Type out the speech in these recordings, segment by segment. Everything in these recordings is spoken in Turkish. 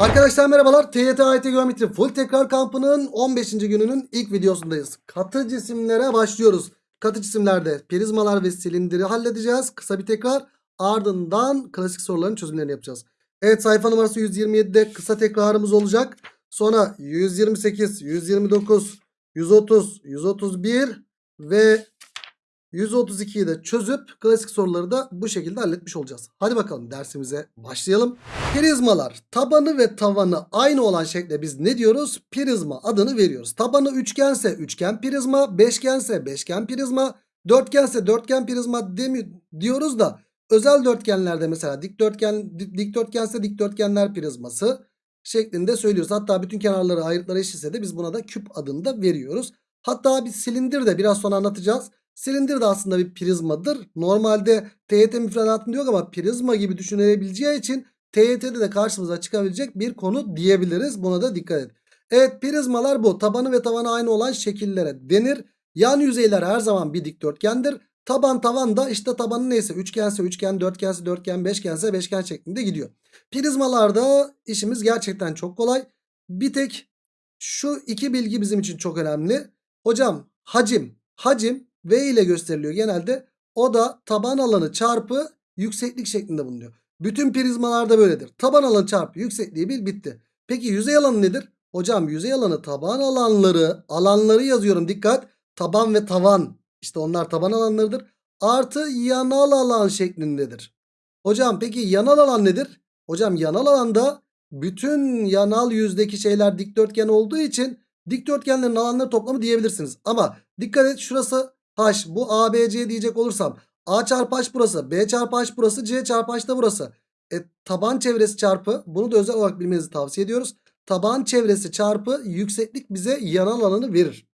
Arkadaşlar merhabalar. TYT AYT Geometri Full Tekrar Kampı'nın 15. gününün ilk videosundayız. Katı cisimlere başlıyoruz. Katı cisimlerde prizmalar ve silindiri halledeceğiz. Kısa bir tekrar. Ardından klasik soruların çözümlerini yapacağız. Evet sayfa numarası 127'de kısa tekrarımız olacak. Sonra 128, 129, 130, 131 ve 132'yi de çözüp klasik soruları da bu şekilde halletmiş olacağız. Hadi bakalım dersimize başlayalım. Prizmalar tabanı ve tavanı aynı olan şekle biz ne diyoruz? Prizma adını veriyoruz. Tabanı üçgense üçgen prizma, beşgense beşgen prizma, dörtgense dörtgen prizma diyoruz da özel dörtgenlerde mesela dikdörtgen di- dikdörtgense dikdörtgenler prizması şeklinde söylüyoruz. Hatta bütün kenarları ayrıtları eşitse de biz buna da küp adını da veriyoruz. Hatta bir silindir de biraz sonra anlatacağız. Silindir de aslında bir prizmadır. Normalde TYT müfredatında yok ama prizma gibi düşünülebileceği için TYT'de de karşımıza çıkabilecek bir konu diyebiliriz. Buna da dikkat et. Evet prizmalar bu. Tabanı ve tavanı aynı olan şekillere denir. Yan yüzeyler her zaman bir dikdörtgendir. Taban tavan da işte tabanı neyse üçgense üçgen, dörtgense dörtgen, beşgense beşgen şeklinde gidiyor. Prizmalarda işimiz gerçekten çok kolay. Bir tek şu iki bilgi bizim için çok önemli. Hocam hacim, hacim V ile gösteriliyor genelde. O da taban alanı çarpı yükseklik şeklinde bulunuyor. Bütün prizmalarda böyledir. Taban alanı çarpı yüksekliği bil bitti. Peki yüzey alanı nedir? Hocam yüzey alanı taban alanları alanları yazıyorum dikkat. Taban ve tavan işte onlar taban alanlarıdır. Artı yanal alan şeklindedir. Hocam peki yanal alan nedir? Hocam yanal alanda bütün yanal yüzdeki şeyler dikdörtgen olduğu için dikdörtgenlerin alanları toplamı diyebilirsiniz. Ama dikkat et şurası H bu ABC diyecek olursam A çarpı H burası B çarpı H burası C çarpı H da burası. E, taban çevresi çarpı bunu da özel olarak bilmenizi tavsiye ediyoruz. Taban çevresi çarpı yükseklik bize yanal alanı verir.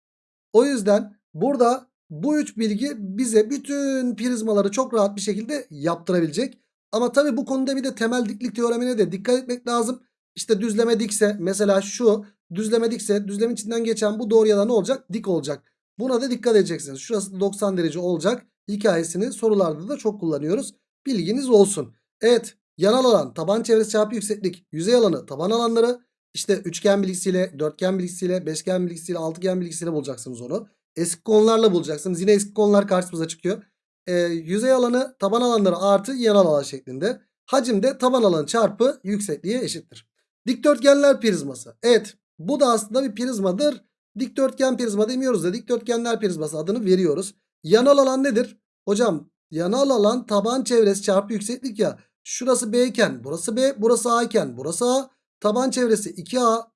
O yüzden burada bu üç bilgi bize bütün prizmaları çok rahat bir şekilde yaptırabilecek. Ama tabii bu konuda bir de temel diklik teoremine de dikkat etmek lazım. İşte düzleme dikse mesela şu düzleme dikse düzlemin içinden geçen bu doğruya da ne olacak? Dik olacak. Buna da dikkat edeceksiniz. Şurası da 90 derece olacak. Hikayesini sorularda da çok kullanıyoruz. Bilginiz olsun. Evet yanal alan taban çevresi çarpı yükseklik. Yüzey alanı taban alanları. İşte üçgen bilgisiyle, dörtgen bilgisiyle, beşgen bilgisiyle, altıgen bilgisiyle bulacaksınız onu. Eski konularla bulacaksınız. Yine eski konular karşımıza çıkıyor. Ee, yüzey alanı taban alanları artı yanal alan şeklinde. Hacim de taban alanı çarpı yüksekliğe eşittir. Dikdörtgenler prizması. Evet bu da aslında bir prizmadır. Dikdörtgen prizma demiyoruz da dikdörtgenler prizması adını veriyoruz. Yanal alan nedir? Hocam yanal alan taban çevresi çarpı yükseklik ya. Şurası B iken burası B, burası A iken burası A. Taban çevresi 2A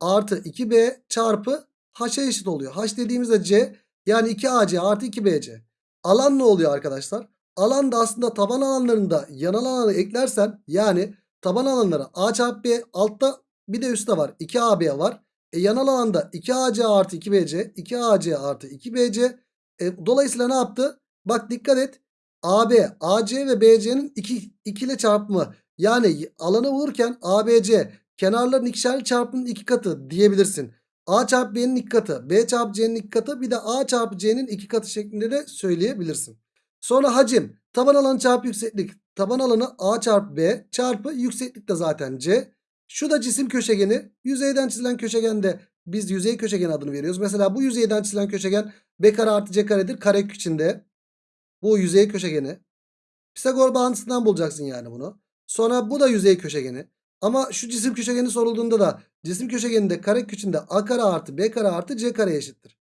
artı 2B çarpı H'a eşit oluyor. H dediğimizde C yani 2AC artı 2BC. Alan ne oluyor arkadaşlar? Alan da aslında taban alanlarında yanal alanı eklersen yani taban alanları A çarpı B altta bir de üstte var. 2AB var. E, yanal alanda 2AC artı 2BC 2AC artı 2BC e, dolayısıyla ne yaptı? Bak dikkat et. AB, AC ve BC'nin 2, 2 ile çarpımı. Yani alanı bulurken ABC kenarların ikişerli çarpımının iki katı diyebilirsin. A çarpı B'nin iki katı, B çarpı C'nin iki katı bir de A çarpı C'nin iki katı şeklinde de söyleyebilirsin. Sonra hacim taban alanı çarpı yükseklik. Taban alanı A çarpı B çarpı yükseklik de zaten C. Şu da cisim köşegeni. Yüzeyden çizilen köşegende biz yüzey köşegen adını veriyoruz. Mesela bu yüzeyden çizilen köşegen B kare artı C karedir. Kare içinde. Bu yüzey köşegeni. Pisagor bağıntısından bulacaksın yani bunu. Sonra bu da yüzey köşegeni. Ama şu cisim köşegeni sorulduğunda da cisim köşegeninde kare içinde A kare artı B kare artı C kare eşittir.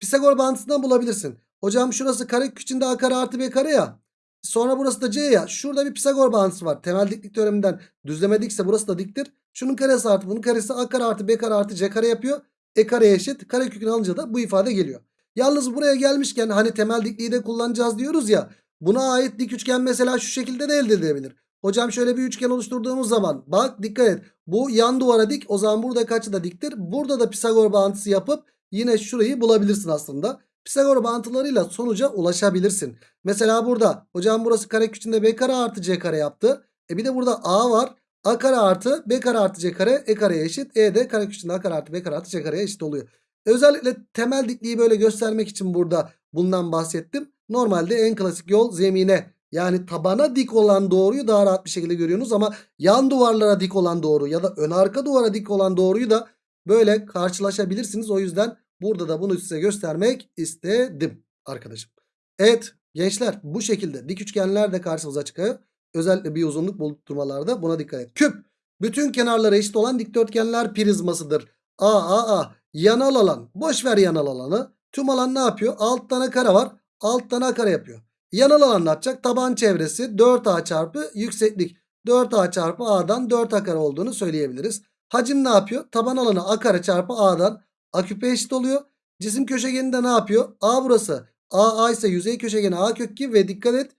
Pisagor bağıntısından bulabilirsin. Hocam şurası kare içinde A kare artı B kare ya. Sonra burası da C ya. Şurada bir Pisagor bağıntısı var. Temel diklik teoreminden düzleme dikse burası da diktir. Şunun karesi artı bunun karesi A kare artı B kare artı C kare yapıyor. E kare eşit. Kare kökünü alınca da bu ifade geliyor. Yalnız buraya gelmişken hani temel dikliği de kullanacağız diyoruz ya. Buna ait dik üçgen mesela şu şekilde de elde edilebilir. Hocam şöyle bir üçgen oluşturduğumuz zaman bak dikkat et. Bu yan duvara dik o zaman burada kaçı da diktir. Burada da Pisagor bağıntısı yapıp yine şurayı bulabilirsin aslında. Pisagor bağıntılarıyla sonuca ulaşabilirsin. Mesela burada hocam burası kare içinde B kare artı C kare yaptı. E bir de burada A var. A kare artı B kare artı C kare E kareye eşit. E de kare içinde A kare artı B kare artı C kareye eşit oluyor. Özellikle temel dikliği böyle göstermek için burada bundan bahsettim. Normalde en klasik yol zemine Yani tabana dik olan doğruyu daha rahat bir şekilde görüyorsunuz ama yan duvarlara dik olan doğru ya da ön arka duvara dik olan doğruyu da böyle karşılaşabilirsiniz. O yüzden burada da bunu size göstermek istedim arkadaşım. Evet gençler bu şekilde dik üçgenler de karşımıza çıkıyor. Özellikle bir uzunluk bulutturmalarda buna dikkat et. Küp bütün kenarları eşit olan dikdörtgenler prizmasıdır. A A A yanal alan boş ver yanal alanı. Tüm alan ne yapıyor? Alt tane kare var. Alt tane kare yapıyor. Yanal alan ne yapacak? Taban çevresi 4A çarpı yükseklik. 4A çarpı A'dan 4A kare olduğunu söyleyebiliriz. Hacim ne yapıyor? Taban alanı A kare çarpı A'dan A küpe eşit oluyor. Cisim köşegeninde ne yapıyor? A burası. A A ise yüzey köşegeni A kök 2 ve dikkat et.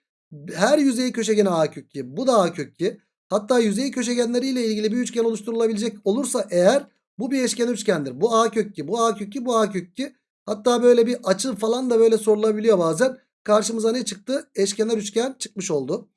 Her yüzey köşegeni A kök 2. Bu da A kök 2. Hatta yüzey köşegenleriyle ilgili bir üçgen oluşturulabilecek olursa eğer bu bir eşkenar üçgendir. Bu A kök 2, bu A kök 2, bu A kök 2. Hatta böyle bir açı falan da böyle sorulabiliyor bazen. Karşımıza ne çıktı? Eşkenar üçgen çıkmış oldu.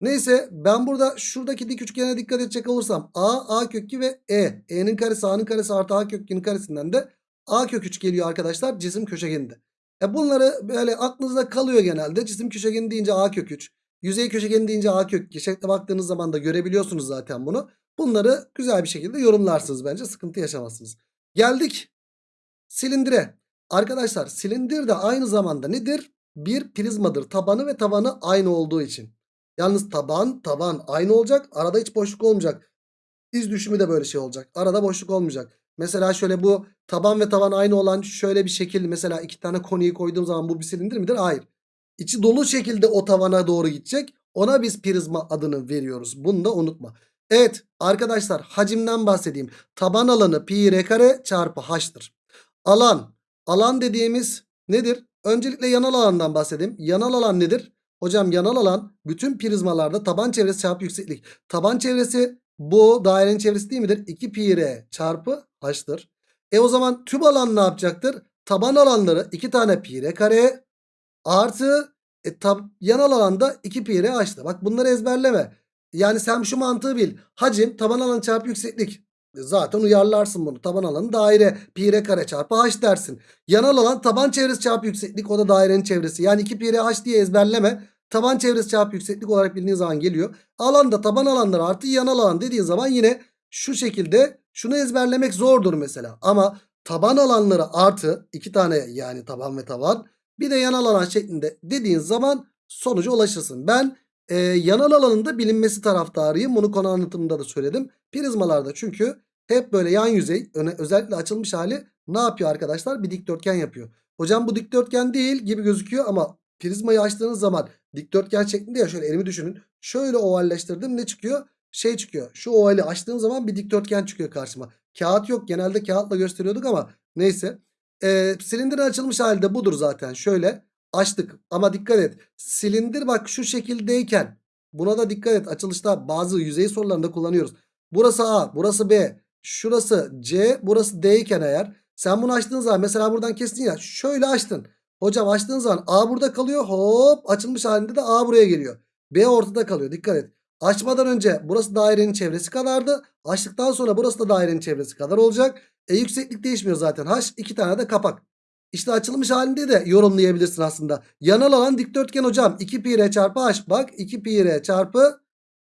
Neyse ben burada şuradaki dik üçgene dikkat edecek olursam A, A kök 2 ve E. E'nin karesi A'nın karesi artı A kök 2'nin karesinden de A kök 3 geliyor arkadaşlar cisim köşegeninde. E bunları böyle aklınızda kalıyor genelde. Cisim köşegeni deyince A kök 3. Yüzey köşegeni deyince A kök 2. Şekle baktığınız zaman da görebiliyorsunuz zaten bunu. Bunları güzel bir şekilde yorumlarsınız bence. Sıkıntı yaşamazsınız. Geldik silindire. Arkadaşlar silindir de aynı zamanda nedir? Bir prizmadır. Tabanı ve tavanı aynı olduğu için. Yalnız taban tavan aynı olacak. Arada hiç boşluk olmayacak. İz düşümü de böyle şey olacak. Arada boşluk olmayacak. Mesela şöyle bu taban ve tavan aynı olan şöyle bir şekil. Mesela iki tane konuyu koyduğum zaman bu bir silindir midir? Hayır. İçi dolu şekilde o tavana doğru gidecek. Ona biz prizma adını veriyoruz. Bunu da unutma. Evet arkadaşlar hacimden bahsedeyim. Taban alanı pi r kare çarpı h'tır. Alan. Alan dediğimiz nedir? Öncelikle yanal alandan bahsedeyim. Yanal alan nedir? Hocam yanal alan bütün prizmalarda taban çevresi çarpı yükseklik. Taban çevresi bu dairenin çevresi değil midir? 2 pi r çarpı h'tır. E o zaman tüm alan ne yapacaktır? Taban alanları 2 tane pi r kare artı e, tab, yanal alanda 2 pi r h'tır. Bak bunları ezberleme. Yani sen şu mantığı bil. Hacim taban alanı çarpı yükseklik. E, Zaten uyarlarsın bunu. Taban alanı daire pi r kare çarpı h dersin. Yanal alan taban çevresi çarpı yükseklik o da dairenin çevresi. Yani 2 pi r h diye ezberleme. Taban çevresi çarpı yükseklik olarak bildiğin zaman geliyor. Alanda taban alanları artı yanal alan dediğin zaman yine şu şekilde şunu ezberlemek zordur mesela. Ama taban alanları artı iki tane yani taban ve taban bir de yanal alan şeklinde dediğin zaman sonuca ulaşırsın. Ben e, yanal alanında bilinmesi taraftarıyım. Bunu konu anlatımında da söyledim. Prizmalarda çünkü hep böyle yan yüzey öne, özellikle açılmış hali ne yapıyor arkadaşlar? Bir dikdörtgen yapıyor. Hocam bu dikdörtgen değil gibi gözüküyor ama prizmayı açtığınız zaman dikdörtgen şeklinde ya şöyle elimi düşünün. Şöyle ovalleştirdim ne çıkıyor? Şey çıkıyor. Şu ovali açtığım zaman bir dikdörtgen çıkıyor karşıma. Kağıt yok. Genelde kağıtla gösteriyorduk ama neyse. Ee, silindirin açılmış halde budur zaten. Şöyle açtık. Ama dikkat et. Silindir bak şu şekildeyken buna da dikkat et. Açılışta bazı yüzey sorularında kullanıyoruz. Burası A, burası B, şurası C, burası D iken eğer sen bunu açtığın zaman mesela buradan kestin ya şöyle açtın. Hocam açtığın zaman A burada kalıyor. Hop açılmış halinde de A buraya geliyor. B ortada kalıyor. Dikkat et. Açmadan önce burası dairenin çevresi kadardı. Açtıktan sonra burası da dairenin çevresi kadar olacak. E yükseklik değişmiyor zaten. H iki tane de kapak. İşte açılmış halinde de yorumlayabilirsin aslında. Yanal alan dikdörtgen hocam. 2 pi r çarpı h. Bak 2 pi r çarpı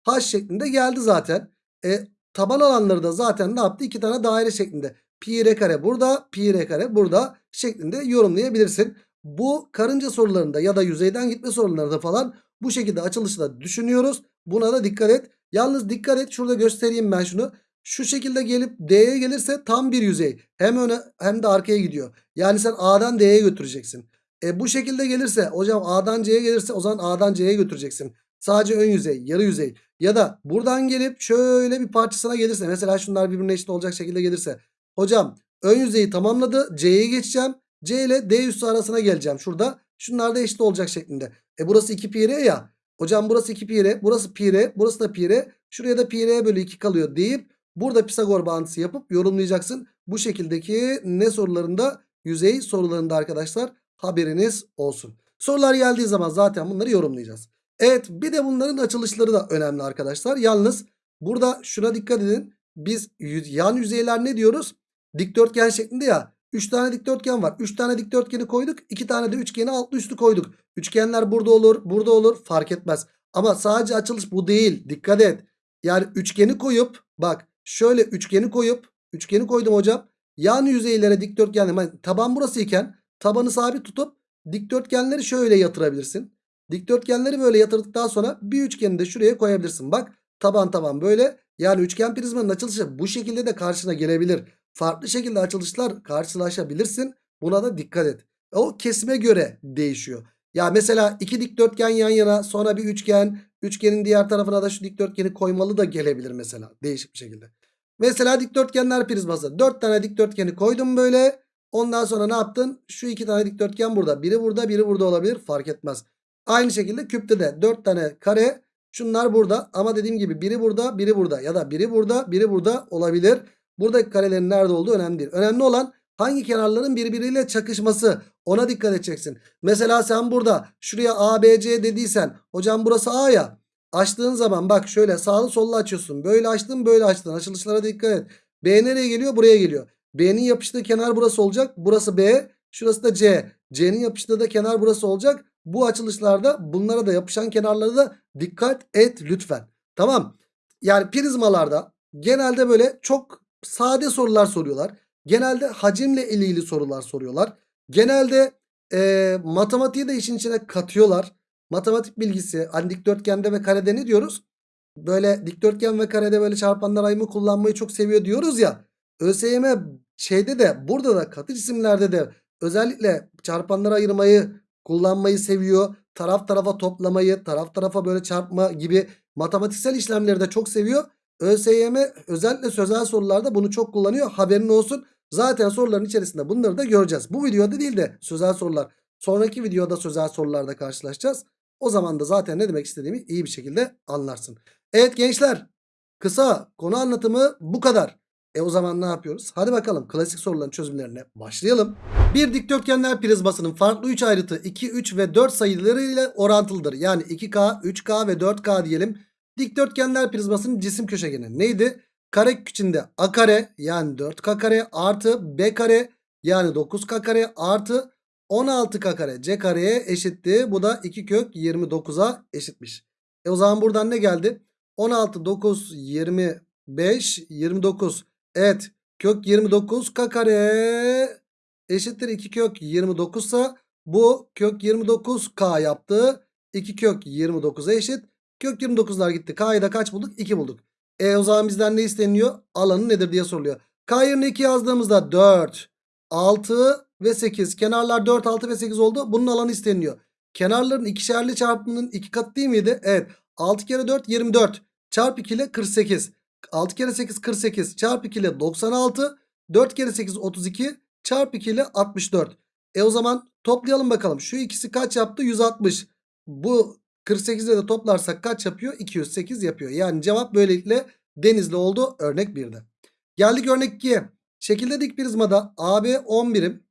h şeklinde geldi zaten. E, taban alanları da zaten ne yaptı? 2 tane daire şeklinde. Pi r kare burada, pi r kare burada şeklinde yorumlayabilirsin. Bu karınca sorularında ya da yüzeyden gitme sorularında falan bu şekilde açılışı da düşünüyoruz. Buna da dikkat et. Yalnız dikkat et şurada göstereyim ben şunu. Şu şekilde gelip D'ye gelirse tam bir yüzey. Hem öne hem de arkaya gidiyor. Yani sen A'dan D'ye götüreceksin. E bu şekilde gelirse hocam A'dan C'ye gelirse o zaman A'dan C'ye götüreceksin. Sadece ön yüzey, yarı yüzey. Ya da buradan gelip şöyle bir parçasına gelirse mesela şunlar birbirine eşit olacak şekilde gelirse. Hocam ön yüzeyi tamamladı. C'ye geçeceğim. C ile D üssü arasına geleceğim şurada. Şunlar da eşit olacak şeklinde. E burası 2 pi r ya. Hocam burası 2 pi r. Burası pi r. Burası da pi r. Şuraya da pi r bölü 2 kalıyor deyip burada Pisagor bağıntısı yapıp yorumlayacaksın. Bu şekildeki ne sorularında? Yüzey sorularında arkadaşlar haberiniz olsun. Sorular geldiği zaman zaten bunları yorumlayacağız. Evet bir de bunların açılışları da önemli arkadaşlar. Yalnız burada şuna dikkat edin. Biz yan yüzeyler ne diyoruz? Dikdörtgen şeklinde ya. 3 tane dikdörtgen var. 3 tane dikdörtgeni koyduk. 2 tane de üçgeni altlı üstü koyduk. Üçgenler burada olur, burada olur fark etmez. Ama sadece açılış bu değil. Dikkat et. Yani üçgeni koyup bak şöyle üçgeni koyup üçgeni koydum hocam. Yan yüzeylere dikdörtgenler yani taban burası iken tabanı sabit tutup dikdörtgenleri şöyle yatırabilirsin. Dikdörtgenleri böyle yatırdıktan sonra bir üçgeni de şuraya koyabilirsin. Bak taban taban böyle. Yani üçgen prizmanın açılışı bu şekilde de karşına gelebilir. Farklı şekilde açılışlar karşılaşabilirsin. Buna da dikkat et. O kesime göre değişiyor. Ya mesela iki dikdörtgen yan yana sonra bir üçgen. Üçgenin diğer tarafına da şu dikdörtgeni koymalı da gelebilir mesela. Değişik bir şekilde. Mesela dikdörtgenler prizması. Dört tane dikdörtgeni koydum böyle. Ondan sonra ne yaptın? Şu iki tane dikdörtgen burada. Biri burada biri burada olabilir. Fark etmez. Aynı şekilde küpte de dört tane kare. Şunlar burada ama dediğim gibi biri burada biri burada ya da biri burada biri burada olabilir. Buradaki karelerin nerede olduğu önemli değil. Önemli olan hangi kenarların birbiriyle çakışması ona dikkat edeceksin. Mesela sen burada şuraya ABC dediysen hocam burası A ya. Açtığın zaman bak şöyle sağlı sollu açıyorsun. Böyle açtın böyle açtın. Açılışlara dikkat et. B nereye geliyor? Buraya geliyor. B'nin yapıştığı kenar burası olacak. Burası B. Şurası da C. C'nin yapıştığı da kenar burası olacak. Bu açılışlarda bunlara da yapışan kenarlara da dikkat et lütfen. Tamam. Yani prizmalarda genelde böyle çok sade sorular soruyorlar. Genelde hacimle ilgili sorular soruyorlar. Genelde e, matematiği de işin içine katıyorlar. Matematik bilgisi hani dikdörtgende ve karede ne diyoruz? Böyle dikdörtgen ve karede böyle çarpanlar ayımı kullanmayı çok seviyor diyoruz ya. ÖSYM şeyde de burada da katı cisimlerde de özellikle çarpanları ayırmayı kullanmayı seviyor. Taraf tarafa toplamayı, taraf tarafa böyle çarpma gibi matematiksel işlemleri de çok seviyor. ÖSYM özellikle sözel sorularda bunu çok kullanıyor. Haberin olsun. Zaten soruların içerisinde bunları da göreceğiz. Bu videoda değil de sözel sorular. Sonraki videoda sözel sorularda karşılaşacağız. O zaman da zaten ne demek istediğimi iyi bir şekilde anlarsın. Evet gençler kısa konu anlatımı bu kadar. E o zaman ne yapıyoruz? Hadi bakalım klasik soruların çözümlerine başlayalım. Bir dikdörtgenler prizmasının farklı 3 ayrıtı 2, 3 ve 4 sayıları ile orantılıdır. Yani 2K, 3K ve 4K diyelim. Dikdörtgenler prizmasının cisim köşegeni neydi? Kare içinde A kare yani 4K kare artı B kare yani 9K kare artı 16K kare C kareye eşitti. Bu da 2 kök 29'a eşitmiş. E o zaman buradan ne geldi? 16, 9, 25, 29. Evet kök 29 k kare eşittir 2 kök 29 ise bu kök 29k yaptı. 2 kök 29'a eşit. Kök 29'lar gitti. K'yı da kaç bulduk? 2 bulduk. E o zaman bizden ne isteniyor? Alanı nedir diye soruluyor. K yerine 2 yazdığımızda 4, 6 ve 8. Kenarlar 4, 6 ve 8 oldu. Bunun alanı isteniyor. Kenarların ikişerli çarpımının 2 katı değil miydi? Evet. 6 kere 4 24. Çarp 2 ile 48. 6 kere 8 48 çarpı 2 ile 96 4 kere 8 32 çarpı 2 ile 64. E o zaman toplayalım bakalım. Şu ikisi kaç yaptı? 160. Bu 48 ile de toplarsak kaç yapıyor? 208 yapıyor. Yani cevap böylelikle denizli oldu örnek 1'de. Geldik örnek 2'ye. Şekilde dik prizmada AB 10 birim.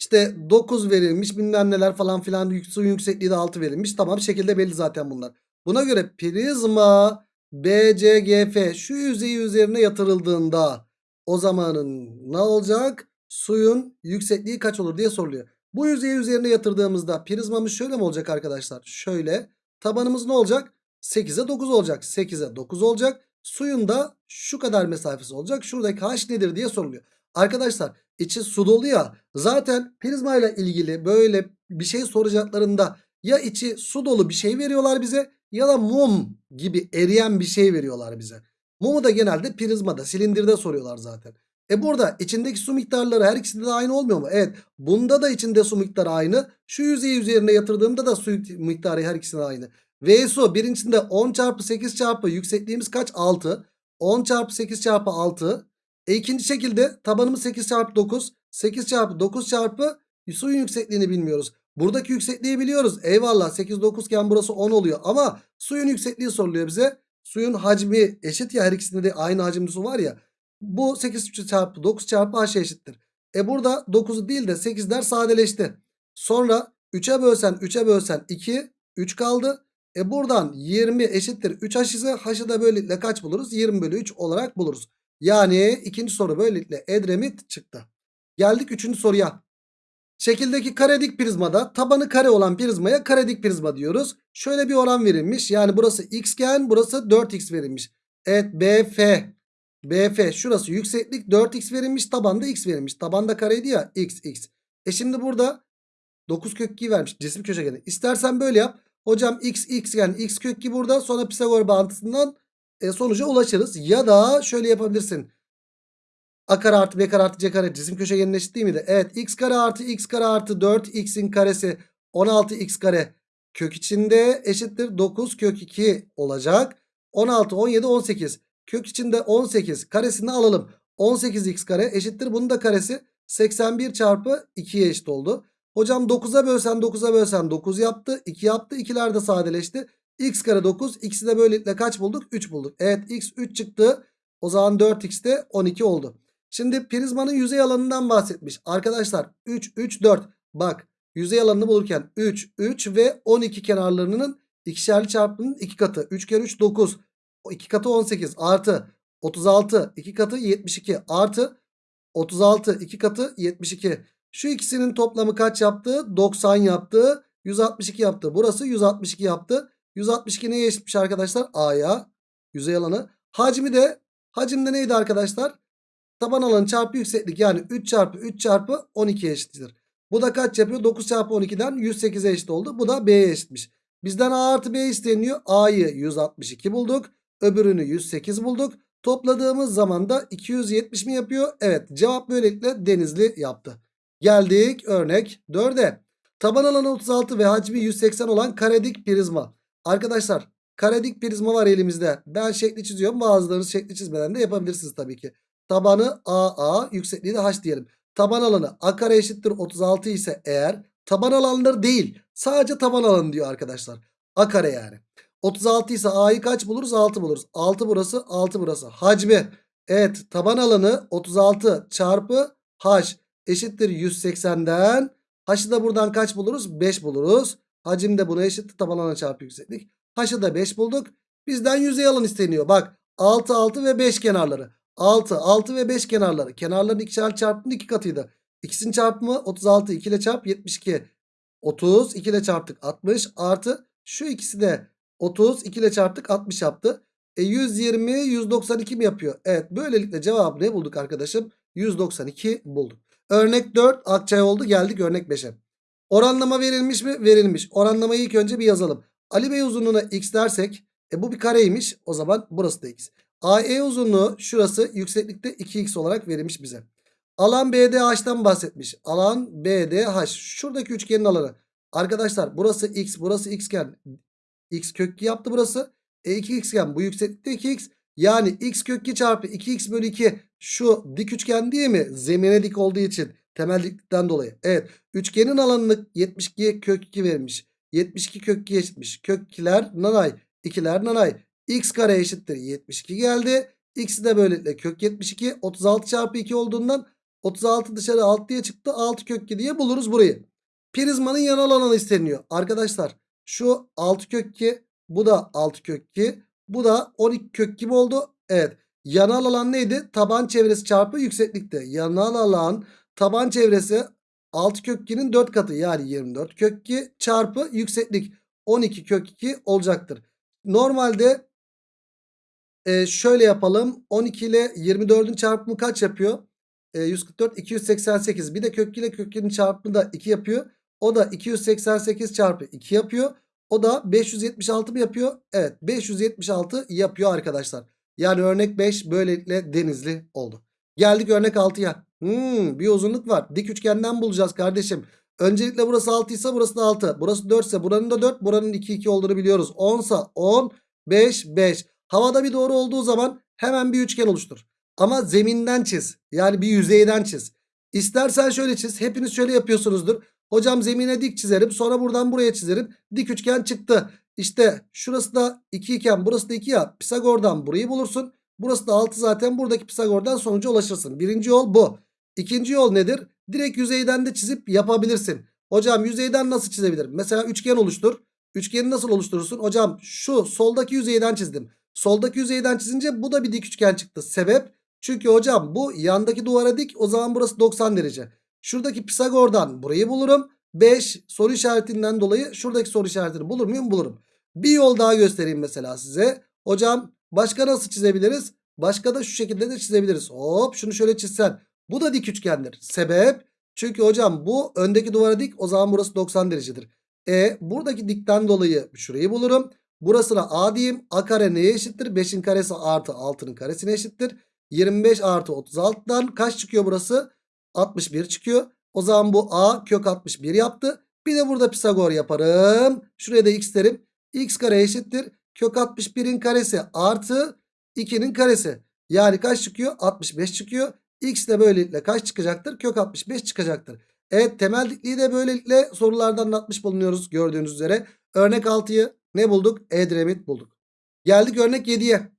İşte 9 verilmiş bilmem neler falan filan suyun yüksekliği de 6 verilmiş. Tamam şekilde belli zaten bunlar. Buna göre prizma BCGF şu yüzeyi üzerine yatırıldığında o zamanın ne olacak? Suyun yüksekliği kaç olur diye soruluyor. Bu yüzeyi üzerine yatırdığımızda prizmamız şöyle mi olacak arkadaşlar? Şöyle. Tabanımız ne olacak? 8'e 9 olacak. 8'e 9 olacak. Suyun da şu kadar mesafesi olacak. Şuradaki h nedir diye soruluyor. Arkadaşlar içi su dolu ya. Zaten prizma ile ilgili böyle bir şey soracaklarında ya içi su dolu bir şey veriyorlar bize ya da mum gibi eriyen bir şey veriyorlar bize. Mumu da genelde prizmada, silindirde soruyorlar zaten. E burada içindeki su miktarları her ikisinde de aynı olmuyor mu? Evet. Bunda da içinde su miktarı aynı. Şu yüzeyi üzerine yatırdığımda da su miktarı her ikisinde aynı. V su birincisinde 10 çarpı 8 çarpı yüksekliğimiz kaç? 6. 10 çarpı 8 çarpı 6. E ikinci şekilde tabanımız 8 çarpı 9. 8 çarpı 9 çarpı suyun yüksekliğini bilmiyoruz. Buradaki yüksekliği biliyoruz. Eyvallah 8 9 iken burası 10 oluyor. Ama suyun yüksekliği soruluyor bize. Suyun hacmi eşit ya her ikisinde de aynı hacimli su var ya. Bu 8 çarpı 9 çarpı h eşittir. E burada 9'u değil de 8'ler sadeleşti. Sonra 3'e bölsen 3'e bölsen 2 3 kaldı. E buradan 20 eşittir 3h ise h'ı da böylelikle kaç buluruz? 20 bölü 3 olarak buluruz. Yani ikinci soru böylelikle Edremit çıktı. Geldik 3. soruya. Şekildeki karedik prizmada tabanı kare olan prizmaya karedik prizma diyoruz. Şöyle bir oran verilmiş. Yani burası xgen burası 4x verilmiş. Evet BF. BF şurası yükseklik 4x verilmiş. Tabanda x verilmiş. Tabanda kareydi ya x x. E şimdi burada 9 kök 2 vermiş cisim köşegeni. İstersen böyle yap. Hocam x x yani x kök 2 burada sonra Pisagor bağıntısından e, sonuca ulaşırız. Ya da şöyle yapabilirsin. A kare artı B kare artı C kare cisim köşegeninin eşit değil miydi? Evet x kare artı x kare artı 4x'in karesi 16x kare kök içinde eşittir 9 kök 2 olacak. 16, 17, 18 kök içinde 18 karesini alalım. 18x kare eşittir bunun da karesi 81 çarpı 2'ye eşit oldu. Hocam 9'a bölsen 9'a bölsen 9 yaptı. 2 yaptı. 2'ler de sadeleşti. x kare 9. X'i de böylelikle kaç bulduk? 3 bulduk. Evet x 3 çıktı. O zaman 4x de 12 oldu. Şimdi prizmanın yüzey alanından bahsetmiş. Arkadaşlar 3, 3, 4. Bak yüzey alanını bulurken 3, 3 ve 12 kenarlarının ikişerli çarpımının 2 katı. 3 kere 3 9. 2 katı 18 artı 36 2 katı 72 artı 36 2 katı 72. Şu ikisinin toplamı kaç yaptı? 90 yaptı. 162 yaptı. Burası 162 yaptı. 162 neye eşitmiş arkadaşlar? A'ya. Yüzey alanı. Hacmi de hacimde neydi arkadaşlar? Taban alanı çarpı yükseklik yani 3 çarpı 3 çarpı 12'ye eşittir. Bu da kaç yapıyor? 9 çarpı 12'den 108'e eşit oldu. Bu da B'ye eşitmiş. Bizden A artı B isteniyor. A'yı 162 bulduk. Öbürünü 108 bulduk. Topladığımız zaman da 270 mi yapıyor? Evet cevap böylelikle Denizli yaptı. Geldik örnek 4'e. Taban alanı 36 ve hacmi 180 olan karedik prizma. Arkadaşlar karedik prizma var elimizde. Ben şekli çiziyorum. Bazılarınız şekli çizmeden de yapabilirsiniz tabii ki. Tabanı AA yüksekliği de H diyelim. Taban alanı A kare eşittir 36 ise eğer taban alanları değil sadece taban alanı diyor arkadaşlar. A kare yani. 36 ise A'yı kaç buluruz? 6 buluruz. 6 burası 6 burası. Hacmi evet taban alanı 36 çarpı H eşittir 180'den. H'ı da buradan kaç buluruz? 5 buluruz. Hacim de buna eşittir taban alanı çarpı yükseklik. H'ı da 5 bulduk. Bizden yüzey alan isteniyor. Bak 6 6 ve 5 kenarları. 6 6 ve 5 kenarları. Kenarların ikişer çarpımının 2 katıydı. İkisinin çarpımı 36 2 ile çarp 72. 30 2 ile çarptık 60 artı şu ikisi de 30 2 ile çarptık 60 yaptı. E 120 192 mi yapıyor? Evet böylelikle cevabı ne bulduk arkadaşım? 192 bulduk. Örnek 4 Akçay oldu geldik örnek 5'e. Oranlama verilmiş mi? Verilmiş. Oranlamayı ilk önce bir yazalım. Ali Bey uzunluğuna x dersek e bu bir kareymiş. O zaman burası da x. AE uzunluğu şurası yükseklikte 2x olarak verilmiş bize. Alan BDH'dan bahsetmiş. Alan BDH. Şuradaki üçgenin alanı. Arkadaşlar burası x burası x iken x kök 2 yaptı burası. E 2x iken bu yükseklikte 2x. Yani x kök 2 çarpı 2x bölü 2 şu dik üçgen değil mi? Zemine dik olduğu için temel diklikten dolayı. Evet üçgenin alanını 72 kök 2 vermiş. 72 kök 2 eşitmiş. Kök 2'ler nanay 2'ler nanay. x kare eşittir 72 geldi. X'i de böylelikle kök 72 36 çarpı 2 olduğundan 36 dışarı 6 diye çıktı. 6 kök 2 diye buluruz burayı. Prizmanın yanal alanı isteniyor. Arkadaşlar şu 6 kök 2 bu da 6 kök 2 bu da 12 kök 2 oldu. Evet yanal alan neydi? Taban çevresi çarpı yükseklikte. Yanal alan taban çevresi 6 kök 2'nin 4 katı yani 24 kök 2 çarpı yükseklik 12 kök 2 olacaktır. Normalde e, şöyle yapalım 12 ile 24'ün çarpımı kaç yapıyor? E, 144 288 bir de kök 2 ile kök 2'nin çarpımı da 2 yapıyor. O da 288 çarpı 2 yapıyor. O da 576 mı yapıyor? Evet 576 yapıyor arkadaşlar. Yani örnek 5 böylelikle denizli oldu. Geldik örnek 6'ya. Hmm, bir uzunluk var. Dik üçgenden bulacağız kardeşim. Öncelikle burası 6 ise burası da 6. Burası 4 ise buranın da 4. Buranın 2 2 olduğunu biliyoruz. 10 ise 10 5 5. Havada bir doğru olduğu zaman hemen bir üçgen oluştur. Ama zeminden çiz. Yani bir yüzeyden çiz. İstersen şöyle çiz. Hepiniz şöyle yapıyorsunuzdur. Hocam zemine dik çizerim. Sonra buradan buraya çizerim. Dik üçgen çıktı. İşte şurası da 2 iken burası da 2 ya. Pisagor'dan burayı bulursun. Burası da 6 zaten. Buradaki Pisagor'dan sonuca ulaşırsın. Birinci yol bu. İkinci yol nedir? Direkt yüzeyden de çizip yapabilirsin. Hocam yüzeyden nasıl çizebilirim? Mesela üçgen oluştur. Üçgeni nasıl oluşturursun? Hocam şu soldaki yüzeyden çizdim. Soldaki yüzeyden çizince bu da bir dik üçgen çıktı. Sebep Çünkü hocam bu yandaki duvara dik o zaman burası 90 derece. Şuradaki Pisagor'dan burayı bulurum. 5 soru işaretinden dolayı şuradaki soru işaretini bulur muyum? Bulurum. Bir yol daha göstereyim mesela size. Hocam başka nasıl çizebiliriz? Başka da şu şekilde de çizebiliriz. Hop şunu şöyle çizsen. Bu da dik üçgendir. Sebep? Çünkü hocam bu öndeki duvara dik o zaman burası 90 derecedir. E buradaki dikten dolayı şurayı bulurum. Burasına A diyeyim. A kare neye eşittir? 5'in karesi artı 6'nın karesine eşittir. 25 artı 36'dan kaç çıkıyor burası? 61 çıkıyor. O zaman bu A kök 61 yaptı. Bir de burada Pisagor yaparım. Şuraya da x derim. x kare eşittir. Kök 61'in karesi artı 2'nin karesi. Yani kaç çıkıyor? 65 çıkıyor. X de böylelikle kaç çıkacaktır? Kök 65 çıkacaktır. Evet temel dikliği de böylelikle sorulardan anlatmış bulunuyoruz gördüğünüz üzere. Örnek 6'yı ne bulduk? Edremit bulduk. Geldik örnek 7'ye.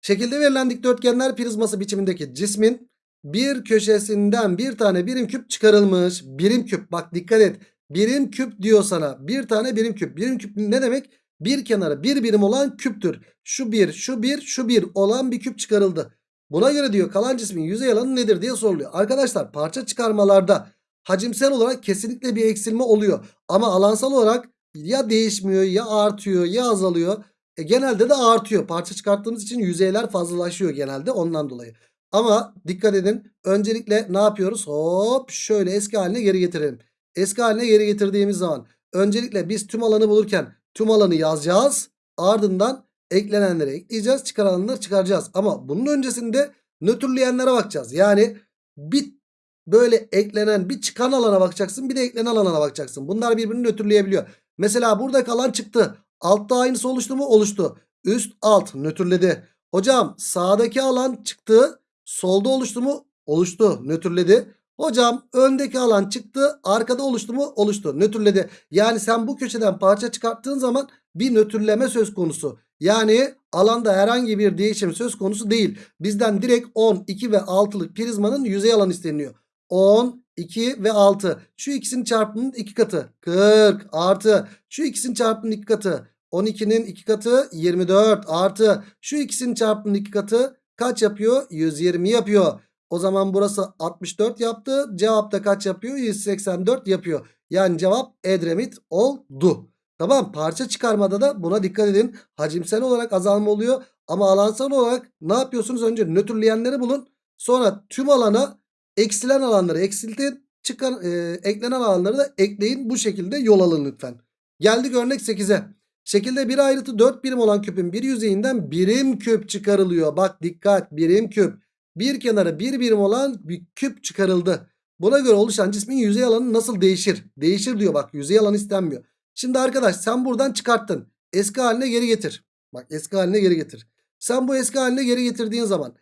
Şekilde verilen dikdörtgenler prizması biçimindeki cismin bir köşesinden bir tane birim küp çıkarılmış. Birim küp bak dikkat et. Birim küp diyor sana. Bir tane birim küp. Birim küp ne demek? Bir kenarı bir birim olan küptür. Şu bir, şu bir, şu bir olan bir küp çıkarıldı. Buna göre diyor kalan cismin yüzey alanı nedir diye soruluyor. Arkadaşlar parça çıkarmalarda hacimsel olarak kesinlikle bir eksilme oluyor. Ama alansal olarak ya değişmiyor ya artıyor ya azalıyor. E, genelde de artıyor. Parça çıkarttığımız için yüzeyler fazlalaşıyor genelde ondan dolayı. Ama dikkat edin öncelikle ne yapıyoruz? Hop şöyle eski haline geri getirelim. Eski haline geri getirdiğimiz zaman öncelikle biz tüm alanı bulurken tüm alanı yazacağız. Ardından eklenenleri ekleyeceğiz. Çıkaranları çıkaracağız. Ama bunun öncesinde nötrleyenlere bakacağız. Yani bir böyle eklenen bir çıkan alana bakacaksın. Bir de eklenen alana bakacaksın. Bunlar birbirini nötrleyebiliyor. Mesela burada kalan çıktı. Altta aynısı oluştu mu? Oluştu. Üst alt nötrledi. Hocam sağdaki alan çıktı. Solda oluştu mu? Oluştu. Nötrledi. Hocam öndeki alan çıktı. Arkada oluştu mu? Oluştu. Nötrledi. Yani sen bu köşeden parça çıkarttığın zaman bir nötrleme söz konusu. Yani alanda herhangi bir değişim söz konusu değil. Bizden direkt 10, 2 ve 6'lık prizmanın yüzey alanı isteniyor. 10, 2 ve 6. Şu ikisinin çarpımının 2 katı. 40 artı. Şu ikisinin çarpımının 2 katı. 12'nin 2 katı 24 artı. Şu ikisinin çarpımının 2 katı kaç yapıyor? 120 yapıyor. O zaman burası 64 yaptı. Cevap da kaç yapıyor? 184 yapıyor. Yani cevap Edremit oldu. Tamam parça çıkarmada da buna dikkat edin. Hacimsel olarak azalma oluyor. Ama alansal olarak ne yapıyorsunuz? Önce nötrleyenleri bulun. Sonra tüm alana eksilen alanları eksiltin. Çıkan, e, eklenen alanları da ekleyin. Bu şekilde yol alın lütfen. Geldik örnek 8'e. Şekilde bir ayrıtı 4 birim olan küpün bir yüzeyinden birim küp çıkarılıyor. Bak dikkat birim küp. Bir kenarı bir birim olan bir küp çıkarıldı. Buna göre oluşan cismin yüzey alanı nasıl değişir? Değişir diyor bak yüzey alanı istenmiyor. Şimdi arkadaş sen buradan çıkarttın. Eski haline geri getir. Bak eski haline geri getir. Sen bu eski haline geri getirdiğin zaman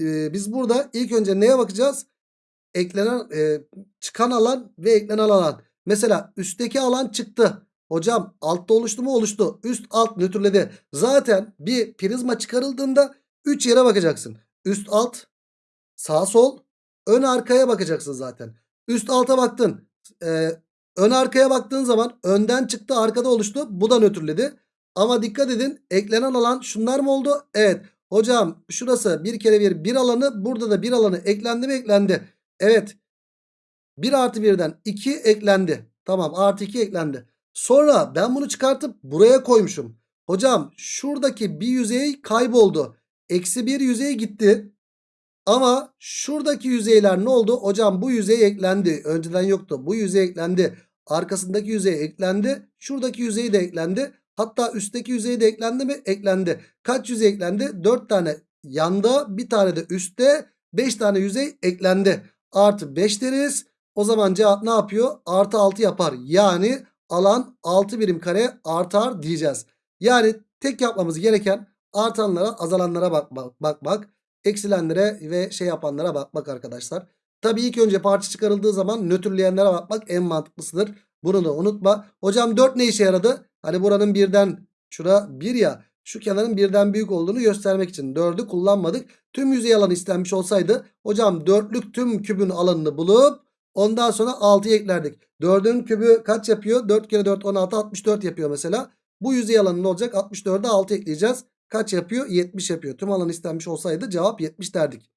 e, biz burada ilk önce neye bakacağız? Eklenen e, çıkan alan ve eklenen alan. Mesela üstteki alan çıktı. Hocam altta oluştu mu? Oluştu. Üst alt nötrledi. Zaten bir prizma çıkarıldığında 3 yere bakacaksın. Üst alt, sağ sol, ön arkaya bakacaksın zaten. Üst alta baktın. Ee, ön arkaya baktığın zaman önden çıktı arkada oluştu. Bu da nötrledi. Ama dikkat edin eklenen alan şunlar mı oldu? Evet. Hocam şurası bir kere bir bir alanı burada da bir alanı eklendi mi eklendi. Evet. 1 artı 1'den 2 eklendi. Tamam artı 2 eklendi. Sonra ben bunu çıkartıp buraya koymuşum. Hocam şuradaki bir yüzey kayboldu. Eksi bir yüzey gitti. Ama şuradaki yüzeyler ne oldu? Hocam bu yüzey eklendi. Önceden yoktu. Bu yüzey eklendi. Arkasındaki yüzey eklendi. Şuradaki yüzey de eklendi. Hatta üstteki yüzey de eklendi mi? Eklendi. Kaç yüzey eklendi? 4 tane yanda bir tane de üstte 5 tane yüzey eklendi. Artı 5 deriz. O zaman cevap ne yapıyor? Artı 6 yapar. Yani alan 6 birim kare artar diyeceğiz. Yani tek yapmamız gereken artanlara azalanlara bakmak. Bak, bak. Eksilenlere ve şey yapanlara bakmak arkadaşlar. Tabii ilk önce parça çıkarıldığı zaman nötrleyenlere bakmak en mantıklısıdır. Bunu da unutma. Hocam 4 ne işe yaradı? Hani buranın birden şura 1 ya. Şu kenarın birden büyük olduğunu göstermek için 4'ü kullanmadık. Tüm yüzey alanı istenmiş olsaydı hocam 4'lük tüm kübün alanını bulup ondan sonra 6'yı eklerdik. 4'ün kübü kaç yapıyor? 4 kere 4 16 64 yapıyor mesela. Bu yüzey alanı ne olacak? 64'e 6 ekleyeceğiz. kaç yapıyor? 70 yapıyor. Tüm alan istenmiş olsaydı cevap 70 derdik.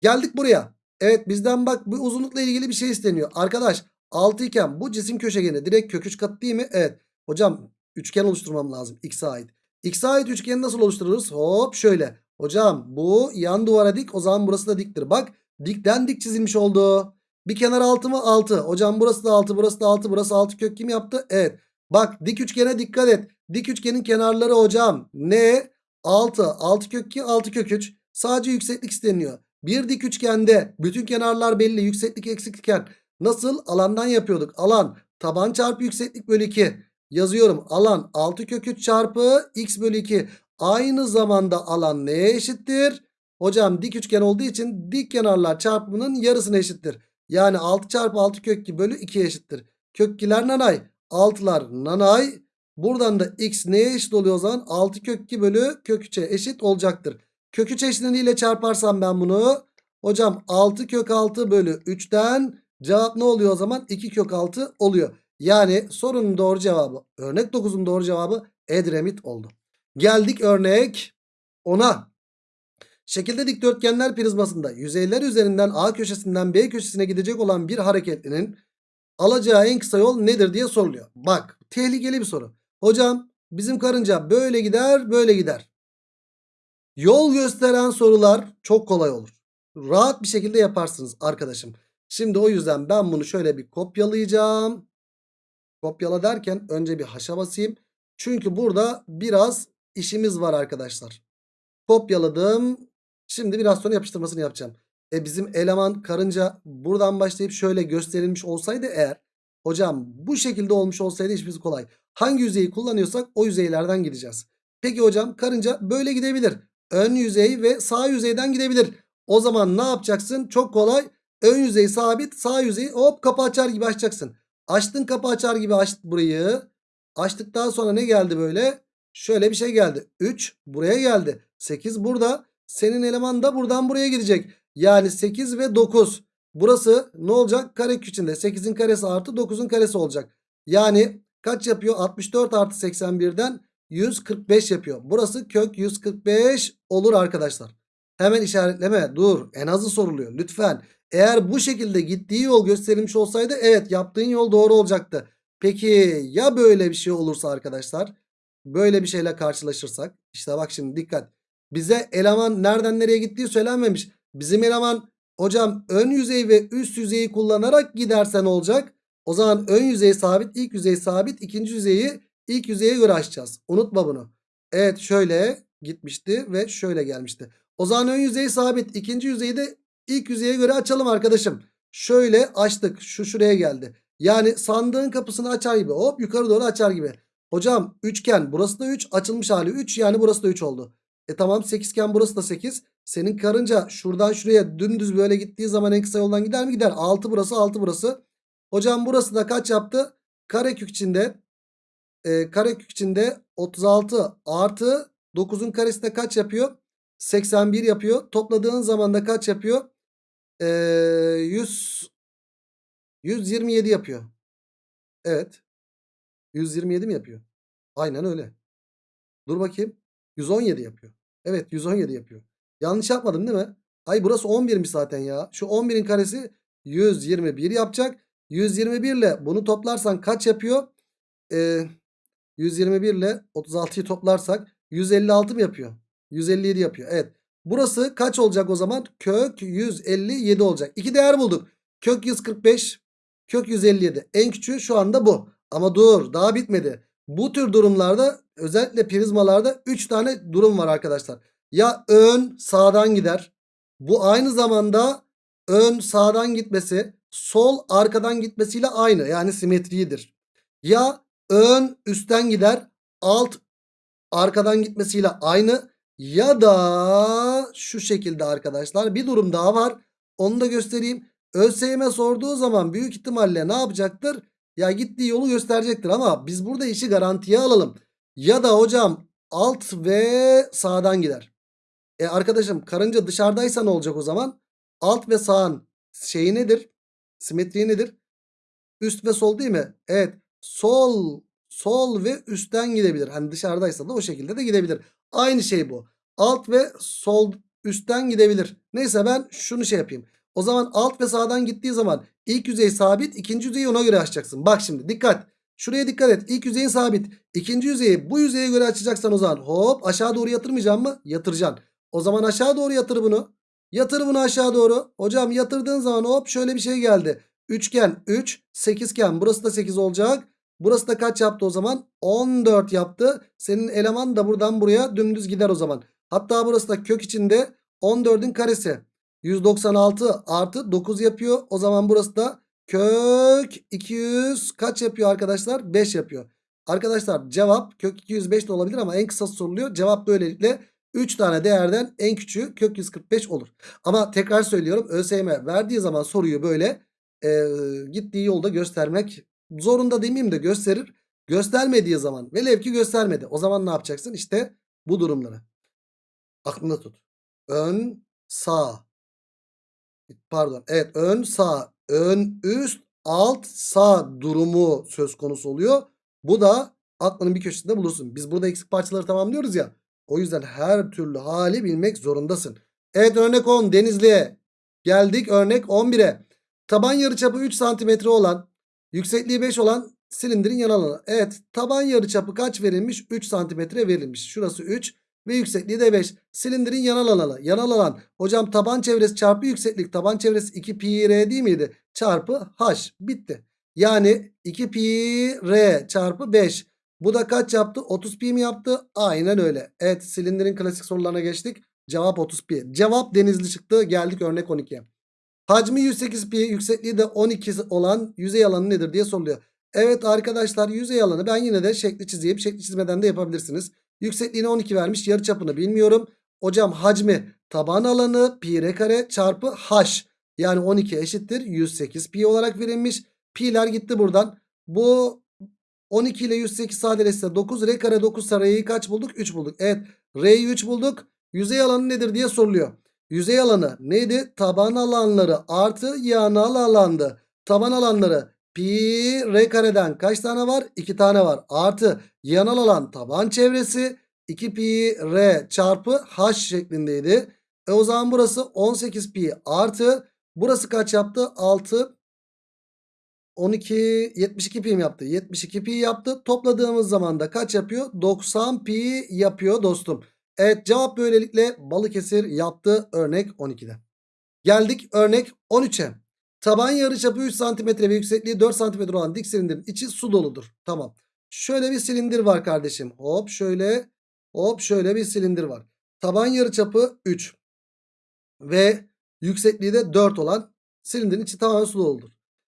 Geldik buraya. Evet bizden bak bu uzunlukla ilgili bir şey isteniyor. Arkadaş 6 iken bu cisim köşegeni direkt kök 3 kat değil mi? Evet. Hocam üçgen oluşturmam lazım x'e ait. X'e ait üçgeni nasıl oluştururuz? Hop şöyle. Hocam bu yan duvara dik o zaman burası da diktir. Bak dikten dik çizilmiş oldu. Bir kenar 6 mı? 6. Hocam burası da 6 burası da 6 burası 6 kök kim yaptı? Evet. Bak dik üçgene dikkat et. Dik üçgenin kenarları hocam ne? 6. 6 kök 2 6 kök 3. Sadece yükseklik isteniyor. Bir dik üçgende bütün kenarlar belli yükseklik eksikken nasıl alandan yapıyorduk? Alan taban çarpı yükseklik bölü 2 yazıyorum. Alan 6 kök 3 çarpı x bölü 2 aynı zamanda alan neye eşittir? Hocam dik üçgen olduğu için dik kenarlar çarpımının yarısına eşittir. Yani 6 çarpı 6 kök 2 bölü 2 eşittir. Kök 2'ler nanay 6'lar nanay buradan da x neye eşit oluyor o zaman? 6 kök 2 bölü kök 3'e eşit olacaktır. Kök 3 eşleniğiyle çarparsam ben bunu. Hocam 6 kök 6 bölü 3'ten cevap ne oluyor o zaman? 2 kök 6 oluyor. Yani sorunun doğru cevabı örnek 9'un doğru cevabı Edremit oldu. Geldik örnek 10'a. Şekilde dikdörtgenler prizmasında yüzeyler üzerinden A köşesinden B köşesine gidecek olan bir hareketlinin alacağı en kısa yol nedir diye soruluyor. Bak tehlikeli bir soru. Hocam bizim karınca böyle gider böyle gider. Yol gösteren sorular çok kolay olur. Rahat bir şekilde yaparsınız arkadaşım. Şimdi o yüzden ben bunu şöyle bir kopyalayacağım. Kopyala derken önce bir haşa basayım. Çünkü burada biraz işimiz var arkadaşlar. Kopyaladım. Şimdi biraz sonra yapıştırmasını yapacağım. E bizim eleman karınca buradan başlayıp şöyle gösterilmiş olsaydı eğer. Hocam bu şekilde olmuş olsaydı işimiz kolay. Hangi yüzeyi kullanıyorsak o yüzeylerden gideceğiz. Peki hocam karınca böyle gidebilir. Ön yüzey ve sağ yüzeyden gidebilir. O zaman ne yapacaksın? Çok kolay. Ön yüzey sabit sağ yüzeyi hop kapı açar gibi açacaksın. Açtın kapı açar gibi aç burayı. Açtıktan sonra ne geldi böyle? Şöyle bir şey geldi. 3 buraya geldi. 8 burada. Senin eleman da buradan buraya gidecek. Yani 8 ve 9. Burası ne olacak? Karekök içinde. 8'in karesi artı 9'un karesi olacak. Yani kaç yapıyor? 64 artı 81'den 145 yapıyor. Burası kök 145 olur arkadaşlar. Hemen işaretleme. Dur. En azı soruluyor. Lütfen. Eğer bu şekilde gittiği yol gösterilmiş olsaydı evet yaptığın yol doğru olacaktı. Peki ya böyle bir şey olursa arkadaşlar? Böyle bir şeyle karşılaşırsak. işte bak şimdi dikkat. Bize eleman nereden nereye gittiği söylenmemiş. Bizim eleman hocam ön yüzey ve üst yüzeyi kullanarak gidersen olacak. O zaman ön yüzey sabit, ilk yüzey sabit, ikinci yüzeyi ilk yüzeye göre açacağız. Unutma bunu. Evet şöyle gitmişti ve şöyle gelmişti. O zaman ön yüzey sabit, ikinci yüzeyi de ilk yüzeye göre açalım arkadaşım. Şöyle açtık. Şu şuraya geldi. Yani sandığın kapısını açar gibi. Hop yukarı doğru açar gibi. Hocam üçgen burası da 3 açılmış hali 3 yani burası da 3 oldu. E tamam 8 iken burası da 8. Senin karınca şuradan şuraya dümdüz böyle gittiği zaman en kısa yoldan gider mi? Gider. 6 burası 6 burası. Hocam burası da kaç yaptı? Karekök içinde e, karekök içinde 36 artı 9'un karesi de kaç yapıyor? 81 yapıyor. Topladığın zaman da kaç yapıyor? E, 100 127 yapıyor. Evet. 127 mi yapıyor? Aynen öyle. Dur bakayım. 117 yapıyor. Evet 117 yapıyor. Yanlış yapmadım değil mi? Ay burası 11'miş zaten ya. Şu 11'in karesi 121 yapacak. 121 ile bunu toplarsan kaç yapıyor? Ee, 121 ile 36'yı toplarsak 156 mı yapıyor? 157 yapıyor. Evet. Burası kaç olacak o zaman? Kök 157 olacak. İki değer bulduk. Kök 145, kök 157. En küçüğü şu anda bu. Ama dur daha bitmedi. Bu tür durumlarda özellikle prizmalarda 3 tane durum var arkadaşlar. Ya ön sağdan gider. Bu aynı zamanda ön sağdan gitmesi sol arkadan gitmesiyle aynı. Yani simetridir. Ya ön üstten gider. Alt arkadan gitmesiyle aynı. Ya da şu şekilde arkadaşlar bir durum daha var. Onu da göstereyim. ÖSYM sorduğu zaman büyük ihtimalle ne yapacaktır? Ya gittiği yolu gösterecektir ama biz burada işi garantiye alalım. Ya da hocam alt ve sağdan gider. E arkadaşım karınca dışarıdaysa ne olacak o zaman? Alt ve sağın şeyi nedir? Simetri nedir? Üst ve sol değil mi? Evet. Sol sol ve üstten gidebilir. Hani dışarıdaysa da o şekilde de gidebilir. Aynı şey bu. Alt ve sol üstten gidebilir. Neyse ben şunu şey yapayım. O zaman alt ve sağdan gittiği zaman ilk yüzey sabit, ikinci yüzeyi ona göre açacaksın. Bak şimdi dikkat. Şuraya dikkat et. İlk yüzeyin sabit. İkinci yüzeyi bu yüzeye göre açacaksan o zaman hop aşağı doğru yatırmayacağım mı? Yatıracaksın. O zaman aşağı doğru yatır bunu. Yatır bunu aşağı doğru. Hocam yatırdığın zaman hop şöyle bir şey geldi. Üçgen 3, sekizgen burası da 8 olacak. Burası da kaç yaptı o zaman? 14 yaptı. Senin eleman da buradan buraya dümdüz gider o zaman. Hatta burası da kök içinde 14'ün karesi. 196 artı 9 yapıyor. O zaman burası da kök 200 kaç yapıyor arkadaşlar? 5 yapıyor. Arkadaşlar cevap kök 205 de olabilir ama en kısa soruluyor. Cevap böylelikle 3 tane değerden en küçüğü kök 145 olur. Ama tekrar söylüyorum ÖSYM verdiği zaman soruyu böyle e, gittiği yolda göstermek zorunda demeyeyim de gösterir. Göstermediği zaman velev ki göstermedi. O zaman ne yapacaksın? İşte bu durumları. Aklında tut. Ön sağ. Pardon. Evet ön sağ. Ön üst alt sağ durumu söz konusu oluyor. Bu da aklının bir köşesinde bulursun. Biz burada eksik parçaları tamamlıyoruz ya. O yüzden her türlü hali bilmek zorundasın. Evet örnek 10 Denizli'ye geldik. Örnek 11'e. Taban yarıçapı 3 santimetre olan yüksekliği 5 olan silindirin yan alanı. Evet taban yarıçapı kaç verilmiş? 3 santimetre verilmiş. Şurası 3 ve yüksekliği de 5. Silindirin yanal alanı. Yanal alan. Hocam taban çevresi çarpı yükseklik. Taban çevresi 2 pi r değil miydi? Çarpı h. Bitti. Yani 2 pi r çarpı 5. Bu da kaç yaptı? 30 pi mi yaptı? Aynen öyle. Evet silindirin klasik sorularına geçtik. Cevap 30 pi. Cevap denizli çıktı. Geldik örnek 12'ye. Hacmi 108 pi yüksekliği de 12 olan yüzey alanı nedir diye soruluyor. Evet arkadaşlar yüzey alanı ben yine de şekli çizeyim. Şekli çizmeden de yapabilirsiniz. Yüksekliğine 12 vermiş. Yarıçapını bilmiyorum. Hocam hacmi taban alanı pi r kare çarpı h. Yani 12 eşittir 108 pi olarak verilmiş. Pi'ler gitti buradan. Bu 12 ile 108 sadeleşse 9 r kare 9 sarayı kaç bulduk? 3 bulduk. Evet r'yi 3 bulduk. Yüzey alanı nedir diye soruluyor. Yüzey alanı neydi? Taban alanları artı yanal alandı. Taban alanları pi r kareden kaç tane var? 2 tane var. Artı yanal alan taban çevresi 2 pi r çarpı h şeklindeydi. E o zaman burası 18 pi artı burası kaç yaptı? 6 12 72 pi yaptı? 72 pi yaptı. Topladığımız zaman da kaç yapıyor? 90 pi yapıyor dostum. Evet cevap böylelikle Balıkesir yaptı örnek 12'de. Geldik örnek 13'e. Taban yarıçapı 3 cm ve yüksekliği 4 cm olan dik silindirin içi su doludur. Tamam. Şöyle bir silindir var kardeşim. Hop şöyle hop şöyle bir silindir var. Taban yarıçapı 3 ve yüksekliği de 4 olan silindirin içi tamamen su doludur.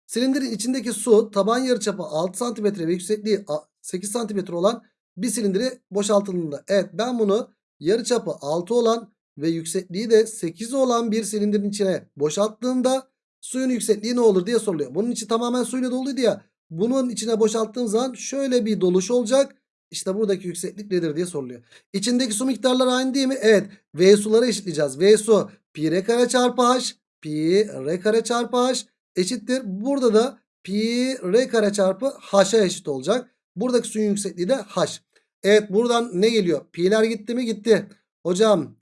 Silindirin içindeki su taban yarıçapı 6 cm ve yüksekliği 8 cm olan bir silindiri boşaltıldığında. Evet ben bunu yarıçapı 6 olan ve yüksekliği de 8 olan bir silindirin içine boşalttığımda suyun yüksekliği ne olur diye soruluyor. Bunun içi tamamen suyla doluydu ya. Bunun içine boşalttığım zaman şöyle bir doluş olacak. İşte buradaki yükseklik nedir diye soruluyor. İçindeki su miktarları aynı değil mi? Evet. V suları eşitleyeceğiz. V su pi r kare çarpı h pi r kare çarpı h eşittir. Burada da pi r kare çarpı h'a eşit olacak. Buradaki suyun yüksekliği de h. Evet buradan ne geliyor? Pi'ler gitti mi? Gitti. Hocam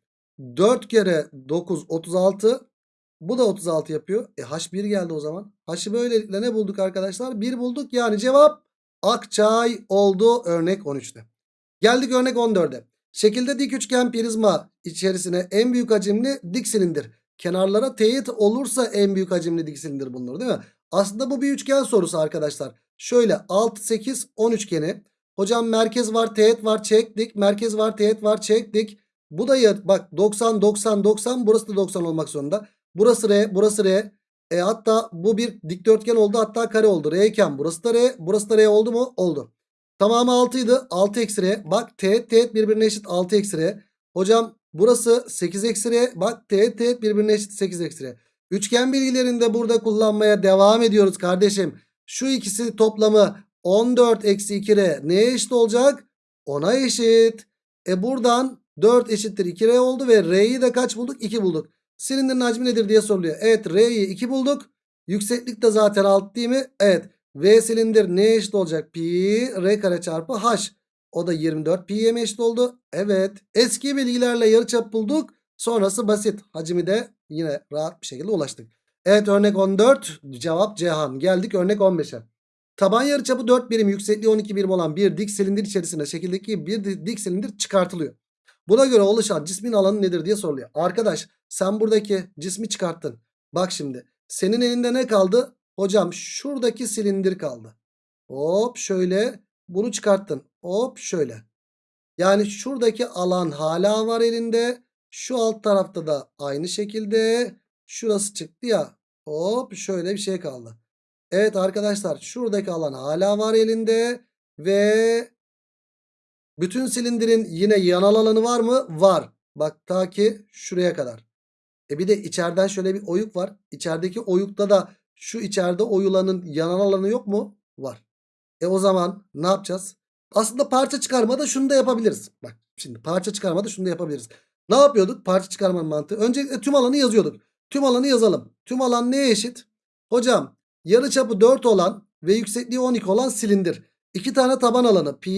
4 kere 9 36. Bu da 36 yapıyor. E H1 geldi o zaman. H'ı böylelikle ne bulduk arkadaşlar? 1 bulduk. Yani cevap Akçay oldu örnek 13'te. Geldik örnek 14'e. Şekilde dik üçgen prizma içerisine en büyük hacimli dik silindir. Kenarlara teğet olursa en büyük hacimli dik silindir bulunur değil mi? Aslında bu bir üçgen sorusu arkadaşlar. Şöyle 6, 8, 10 üçgeni. Hocam merkez var teğet var çektik. Merkez var teğet var çektik. Bu da ya, bak 90 90 90 burası da 90 olmak zorunda. Burası R burası R. E hatta bu bir dikdörtgen oldu hatta kare oldu. R iken burası da R burası da R oldu mu? Oldu. Tamamı 6 idi. 6 eksi R. Bak teğet teğet birbirine eşit 6 eksi R. Hocam burası 8 eksi R. Bak teğet teğet birbirine eşit 8 eksi R. Üçgen bilgilerini de burada kullanmaya devam ediyoruz kardeşim. Şu ikisi toplamı 14 eksi 2R neye eşit olacak? 10'a eşit. E buradan 4 eşittir 2R oldu ve R'yi de kaç bulduk? 2 bulduk. Silindirin hacmi nedir diye soruluyor. Evet R'yi 2 bulduk. Yükseklik de zaten alt değil mi? Evet. V silindir neye eşit olacak? Pi R kare çarpı H. O da 24 pi'ye mi eşit oldu? Evet. Eski bilgilerle yarıçap bulduk. Sonrası basit. Hacmi de yine rahat bir şekilde ulaştık. Evet örnek 14. Cevap Cihan. Geldik örnek 15'e. Taban yarıçapı 4 birim yüksekliği 12 birim olan bir dik silindir içerisinde şekildeki bir di- dik silindir çıkartılıyor. Buna göre oluşan cismin alanı nedir diye soruluyor. Arkadaş sen buradaki cismi çıkarttın. Bak şimdi senin elinde ne kaldı? Hocam şuradaki silindir kaldı. Hop şöyle bunu çıkarttın. Hop şöyle. Yani şuradaki alan hala var elinde. Şu alt tarafta da aynı şekilde. Şurası çıktı ya. Hop şöyle bir şey kaldı. Evet arkadaşlar şuradaki alan hala var elinde. Ve bütün silindirin yine yanal alanı var mı? Var. Bak ta ki şuraya kadar. E bir de içeriden şöyle bir oyuk var. İçerideki oyukta da şu içeride oyulanın yanal alanı yok mu? Var. E o zaman ne yapacağız? Aslında parça çıkarmada şunu da yapabiliriz. Bak şimdi parça çıkarmada şunu da yapabiliriz. Ne yapıyorduk? Parça çıkarmanın mantığı. Öncelikle tüm alanı yazıyorduk. Tüm alanı yazalım. Tüm alan neye eşit? Hocam yarıçapı 4 olan ve yüksekliği 12 olan silindir. 2 tane taban alanı pi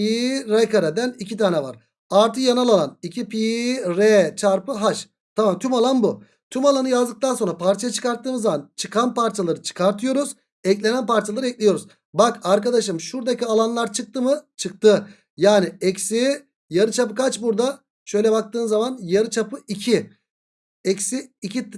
r kareden 2 tane var. Artı yanal alan 2 pi r çarpı h. Tamam tüm alan bu. Tüm alanı yazdıktan sonra parçaya çıkarttığımız zaman çıkan parçaları çıkartıyoruz. Eklenen parçaları ekliyoruz. Bak arkadaşım şuradaki alanlar çıktı mı? Çıktı. Yani eksi yarıçapı kaç burada? Şöyle baktığın zaman yarıçapı 2. Eksi 2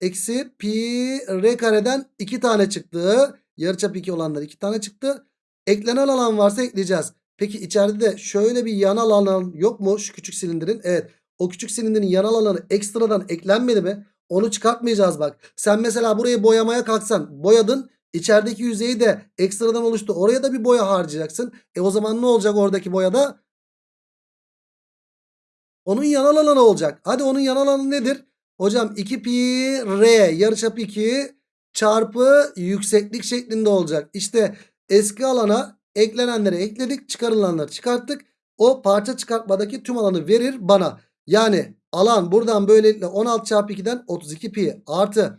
eksi pi r kareden 2 tane çıktı. Yarıçapı 2 olanlar 2 tane çıktı. Eklenen alan varsa ekleyeceğiz. Peki içeride de şöyle bir yanal alan yok mu şu küçük silindirin? Evet. O küçük silindirin yanal alanı ekstradan eklenmedi mi? Onu çıkartmayacağız bak. Sen mesela burayı boyamaya kalksan boyadın. İçerideki yüzeyi de ekstradan oluştu. Oraya da bir boya harcayacaksın. E o zaman ne olacak oradaki boyada? Onun yanal alanı olacak. Hadi onun yanal alanı nedir? Hocam 2 pi r yarıçapı 2 çarpı yükseklik şeklinde olacak. İşte eski alana eklenenleri ekledik çıkarılanları çıkarttık. O parça çıkartmadaki tüm alanı verir bana. Yani alan buradan böylelikle 16 çarpı 2'den 32 pi artı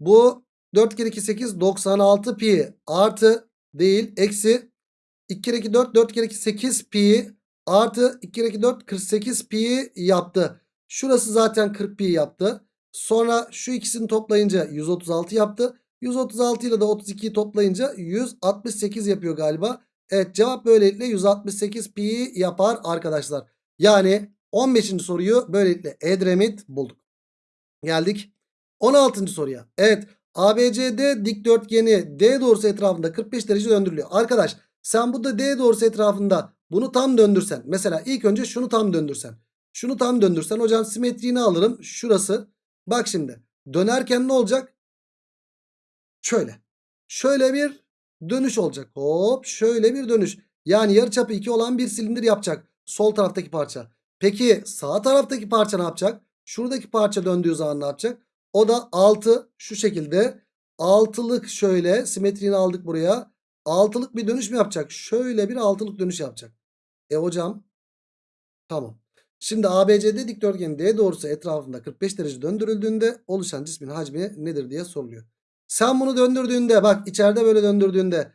bu 4 kere 2 8 96 pi artı değil eksi 2 kere 2 4 4 kere 2 8 pi artı 2 kere 2 4 48 pi yaptı. Şurası zaten 40 pi yaptı. Sonra şu ikisini toplayınca 136 yaptı. 136 ile de 32'yi toplayınca 168 yapıyor galiba. Evet cevap böylelikle 168 pi yapar arkadaşlar. Yani 15. soruyu böylelikle Edremit bulduk. Geldik 16. soruya. Evet ABCD dikdörtgeni D doğrusu etrafında 45 derece döndürülüyor. Arkadaş sen bu da D doğrusu etrafında bunu tam döndürsen. Mesela ilk önce şunu tam döndürsen. Şunu tam döndürsen hocam simetriğini alırım. Şurası. Bak şimdi dönerken ne olacak? Şöyle. Şöyle bir dönüş olacak. Hop şöyle bir dönüş. Yani yarıçapı 2 olan bir silindir yapacak. Sol taraftaki parça. Peki sağ taraftaki parça ne yapacak? Şuradaki parça döndüğü zaman ne yapacak? O da 6 şu şekilde. Altılık şöyle simetriğini aldık buraya. Altılık bir dönüş mü yapacak? Şöyle bir altılık dönüş yapacak. E hocam tamam. Şimdi ABCD dikdörtgeni D doğrusu etrafında 45 derece döndürüldüğünde oluşan cismin hacmi nedir diye soruluyor. Sen bunu döndürdüğünde bak içeride böyle döndürdüğünde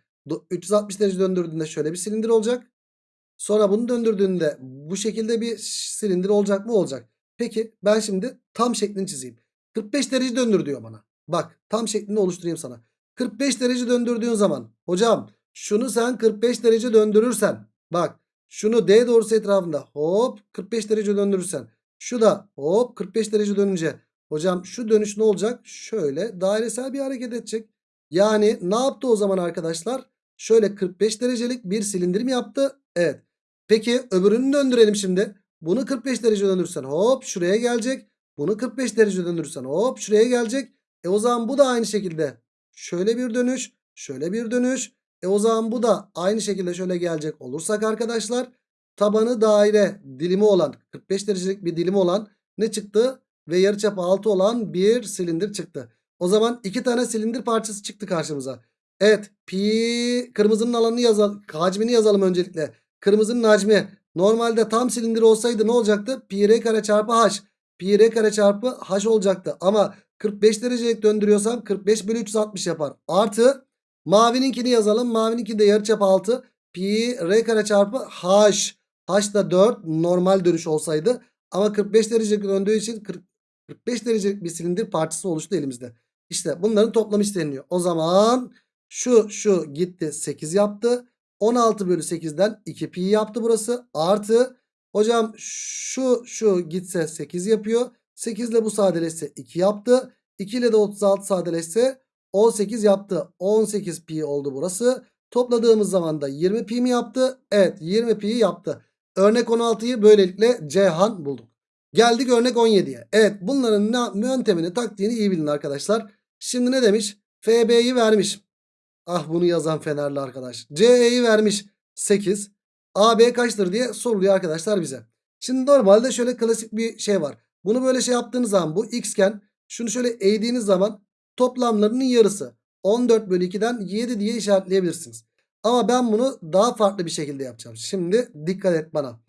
360 derece döndürdüğünde şöyle bir silindir olacak. Sonra bunu döndürdüğünde bu şekilde bir silindir olacak mı? Olacak. Peki ben şimdi tam şeklini çizeyim. 45 derece döndür diyor bana. Bak tam şeklini oluşturayım sana. 45 derece döndürdüğün zaman hocam şunu sen 45 derece döndürürsen bak şunu D doğrusu etrafında hop 45 derece döndürürsen şu da hop 45 derece dönünce hocam şu dönüş ne olacak? Şöyle dairesel bir hareket edecek. Yani ne yaptı o zaman arkadaşlar? Şöyle 45 derecelik bir silindir mi yaptı? Evet. Peki öbürünü döndürelim şimdi. Bunu 45 derece döndürürsen hop şuraya gelecek. Bunu 45 derece döndürürsen hop şuraya gelecek. E o zaman bu da aynı şekilde şöyle bir dönüş, şöyle bir dönüş. E o zaman bu da aynı şekilde şöyle gelecek olursak arkadaşlar tabanı daire dilimi olan 45 derecelik bir dilimi olan ne çıktı? Ve yarıçapı 6 olan bir silindir çıktı. O zaman iki tane silindir parçası çıktı karşımıza. Evet pi kırmızının alanını yazalım. Hacmini yazalım öncelikle. Kırmızının hacmi normalde tam silindir olsaydı ne olacaktı? Pi r kare çarpı h. Pi r kare çarpı h olacaktı. Ama 45 derecelik döndürüyorsam 45 bölü 360 yapar. Artı Mavininkini yazalım. Mavininki de yarıçap 6. Pi r kare çarpı h. H da 4 normal dönüş olsaydı. Ama 45 derecelik döndüğü için 40 45 derecelik bir silindir parçası oluştu elimizde. İşte bunların toplamı isteniyor. O zaman şu şu gitti 8 yaptı. 16 bölü 8'den 2 pi yaptı burası. Artı hocam şu şu gitse 8 yapıyor. 8 ile bu sadeleşse 2 yaptı. 2 ile de 36 sadeleşse 18 yaptı. 18 pi oldu burası. Topladığımız zaman da 20 pi mi yaptı? Evet 20 pi yaptı. Örnek 16'yı böylelikle Ceyhan bulduk. Geldik örnek 17'ye. Evet bunların ne, yöntemini taktiğini iyi bilin arkadaşlar. Şimdi ne demiş? FB'yi vermiş. Ah bunu yazan Fenerli arkadaş. CE'yi vermiş 8. AB kaçtır diye soruluyor arkadaşlar bize. Şimdi normalde şöyle klasik bir şey var. Bunu böyle şey yaptığınız zaman bu x iken şunu şöyle eğdiğiniz zaman toplamlarının yarısı. 14 bölü 2'den 7 diye işaretleyebilirsiniz. Ama ben bunu daha farklı bir şekilde yapacağım. Şimdi dikkat et bana.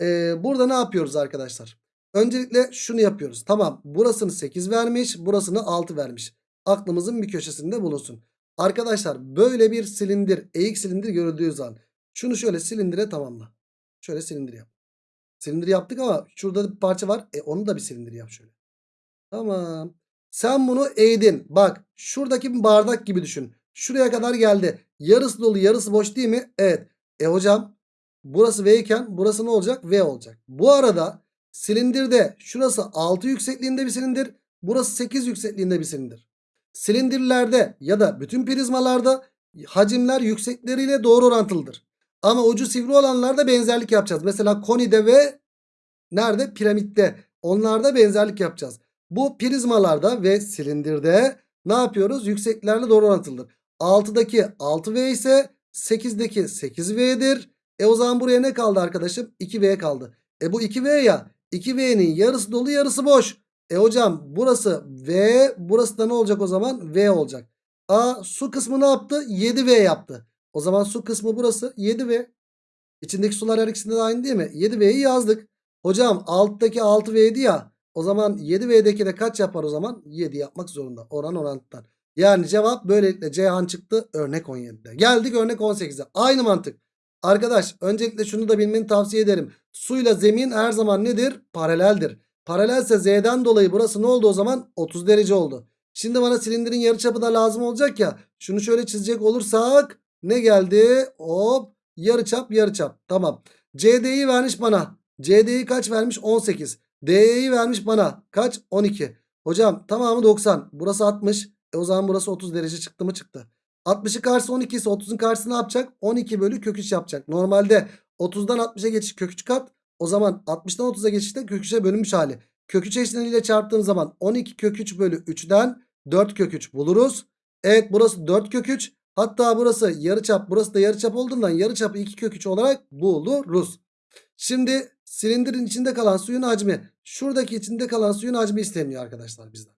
Ee, burada ne yapıyoruz arkadaşlar? Öncelikle şunu yapıyoruz. Tamam burasını 8 vermiş burasını 6 vermiş. Aklımızın bir köşesinde bulunsun. Arkadaşlar böyle bir silindir eğik silindir görüldüğü zaman şunu şöyle silindire tamamla. Şöyle silindir yap. Silindir yaptık ama şurada bir parça var. E onu da bir silindir yap şöyle. Tamam. Sen bunu eğdin. Bak şuradaki bir bardak gibi düşün. Şuraya kadar geldi. Yarısı dolu yarısı boş değil mi? Evet. E hocam burası V iken burası ne olacak? V olacak. Bu arada silindirde şurası 6 yüksekliğinde bir silindir. Burası 8 yüksekliğinde bir silindir. Silindirlerde ya da bütün prizmalarda hacimler yüksekleriyle doğru orantılıdır. Ama ucu sivri olanlarda benzerlik yapacağız. Mesela konide ve nerede? Piramitte. Onlarda benzerlik yapacağız. Bu prizmalarda ve silindirde ne yapıyoruz? Yükseklerle doğru orantılıdır. 6'daki 6V ise 8'deki 8V'dir. E o zaman buraya ne kaldı arkadaşım? 2V kaldı. E bu 2V ya. 2V'nin yarısı dolu yarısı boş. E hocam burası V. Burası da ne olacak o zaman? V olacak. A su kısmı ne yaptı? 7V yaptı. O zaman su kısmı burası 7V. İçindeki sular her ikisinde de aynı değil mi? 7V'yi yazdık. Hocam alttaki 6V'ydi ya. O zaman 7V'deki de kaç yapar o zaman? 7 yapmak zorunda. Oran orantıdan. Yani cevap böylelikle Ceyhan çıktı örnek 17'de. Geldik örnek 18'e. Aynı mantık. Arkadaş öncelikle şunu da bilmeni tavsiye ederim. Suyla zemin her zaman nedir? Paraleldir. Paralelse Z'den dolayı burası ne oldu o zaman? 30 derece oldu. Şimdi bana silindirin yarıçapı da lazım olacak ya. Şunu şöyle çizecek olursak ne geldi? Hop yarıçap yarıçap. Tamam. CD'yi vermiş bana. CD'yi kaç vermiş? 18. DE'yi vermiş bana. Kaç? 12. Hocam tamamı 90. Burası 60. E o zaman burası 30 derece çıktı mı çıktı. 60'ın karşısı 12 ise 30'un karşısı ne yapacak? 12 bölü kök 3 yapacak. Normalde 30'dan 60'a geçiş kök 3 kat. O zaman 60'dan 30'a geçişte kök 3'e bölünmüş hali. Kök 3 eşleniyle çarptığım zaman 12 kök 3 bölü 3'den 4 kök 3 buluruz. Evet burası 4 kök 3. Hatta burası yarıçap burası da yarıçap olduğundan yarıçapı 2 kök 3 olarak buluruz. Şimdi silindirin içinde kalan suyun hacmi şuradaki içinde kalan suyun hacmi isteniyor arkadaşlar bizden.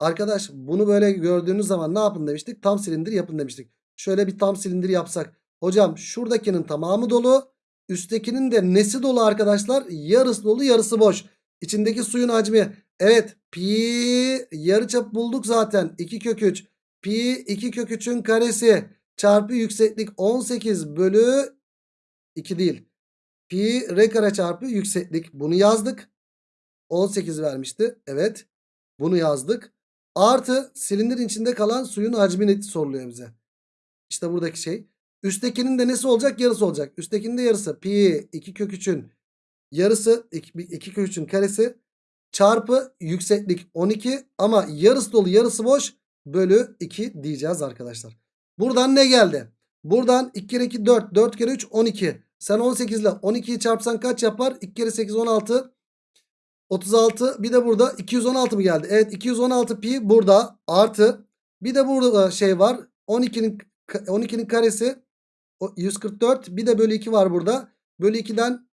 Arkadaş bunu böyle gördüğünüz zaman ne yapın demiştik? Tam silindir yapın demiştik. Şöyle bir tam silindir yapsak. Hocam şuradakinin tamamı dolu. Üsttekinin de nesi dolu arkadaşlar? Yarısı dolu yarısı boş. İçindeki suyun hacmi. Evet pi yarıçap bulduk zaten. 2 kök 3. Pi 2 kök 3'ün karesi çarpı yükseklik 18 bölü 2 değil. Pi r kare çarpı yükseklik. Bunu yazdık. 18 vermişti. Evet. Bunu yazdık. Artı silindirin içinde kalan suyun hacmini soruluyor bize. İşte buradaki şey. Üsttekinin de nesi olacak? Yarısı olacak. Üsttekinin de yarısı. Pi 2 kök 3'ün yarısı 2 kök 3'ün karesi çarpı yükseklik 12 ama yarısı dolu yarısı boş bölü 2 diyeceğiz arkadaşlar. Buradan ne geldi? Buradan 2 kere 2 4 4 kere 3 12. Sen 18 ile 12'yi çarpsan kaç yapar? 2 kere 8 16 36 bir de burada 216 mı geldi? Evet 216 pi burada artı bir de burada şey var 12'nin 12'nin karesi 144 bir de bölü 2 var burada. Bölü 2'den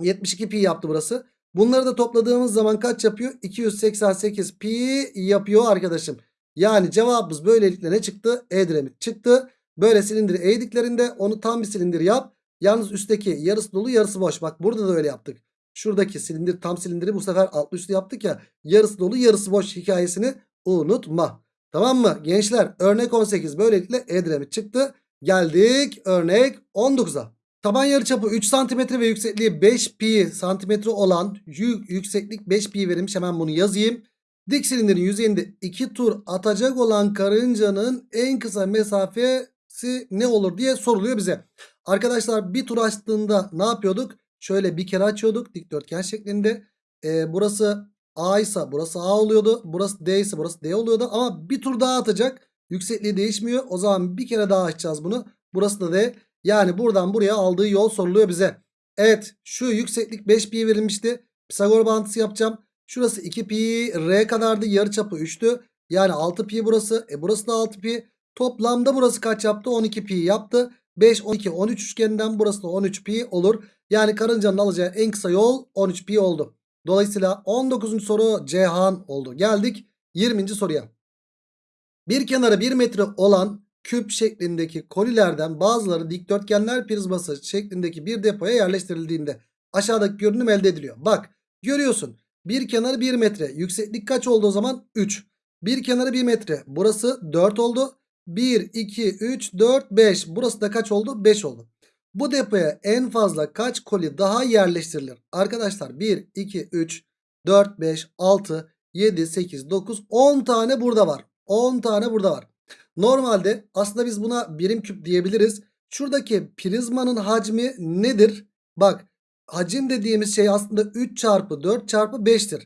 72 pi yaptı burası. Bunları da topladığımız zaman kaç yapıyor? 288 pi yapıyor arkadaşım. Yani cevabımız böylelikle ne çıktı? Edremit çıktı. Böyle silindiri eğdiklerinde onu tam bir silindir yap. Yalnız üstteki yarısı dolu yarısı boş. Bak burada da öyle yaptık. Şuradaki silindir tam silindiri bu sefer altlı üstü yaptık ya. Yarısı dolu yarısı boş hikayesini unutma. Tamam mı? Gençler örnek 18 böylelikle Edremit çıktı. Geldik örnek 19'a. Taban yarıçapı 3 cm ve yüksekliği 5 pi santimetre olan yük, yükseklik 5 pi verilmiş. Hemen bunu yazayım. Dik silindirin yüzeyinde 2 tur atacak olan karıncanın en kısa mesafesi ne olur diye soruluyor bize. Arkadaşlar bir tur açtığında ne yapıyorduk? Şöyle bir kere açıyorduk dikdörtgen şeklinde. Ee, burası A ise burası A oluyordu. Burası D ise burası D oluyordu. Ama bir tur daha atacak. Yüksekliği değişmiyor. O zaman bir kere daha açacağız bunu. Burası da D. Yani buradan buraya aldığı yol soruluyor bize. Evet şu yükseklik 5 pi verilmişti. Pisagor bağıntısı yapacağım. Şurası 2 pi R kadardı. Yarıçapı 3'tü. Yani 6 pi burası. E burası da 6 pi. Toplamda burası kaç yaptı? 12 pi yaptı. 5, 12, 13 üçgeninden burası da 13 pi olur. Yani karıncanın alacağı en kısa yol 13 pi oldu. Dolayısıyla 19. soru Cihan oldu. Geldik 20. soruya. Bir kenarı 1 metre olan küp şeklindeki kolilerden bazıları dikdörtgenler prizması şeklindeki bir depoya yerleştirildiğinde aşağıdaki görünüm elde ediliyor. Bak görüyorsun bir kenarı 1 metre yükseklik kaç oldu o zaman 3. Bir kenarı 1 metre burası 4 oldu. 1, 2, 3, 4, 5 burası da kaç oldu 5 oldu. Bu depoya en fazla kaç koli daha yerleştirilir? Arkadaşlar 1, 2, 3, 4, 5, 6, 7, 8, 9, 10 tane burada var. 10 tane burada var. Normalde aslında biz buna birim küp diyebiliriz. Şuradaki prizmanın hacmi nedir? Bak hacim dediğimiz şey aslında 3 çarpı 4 çarpı 5'tir.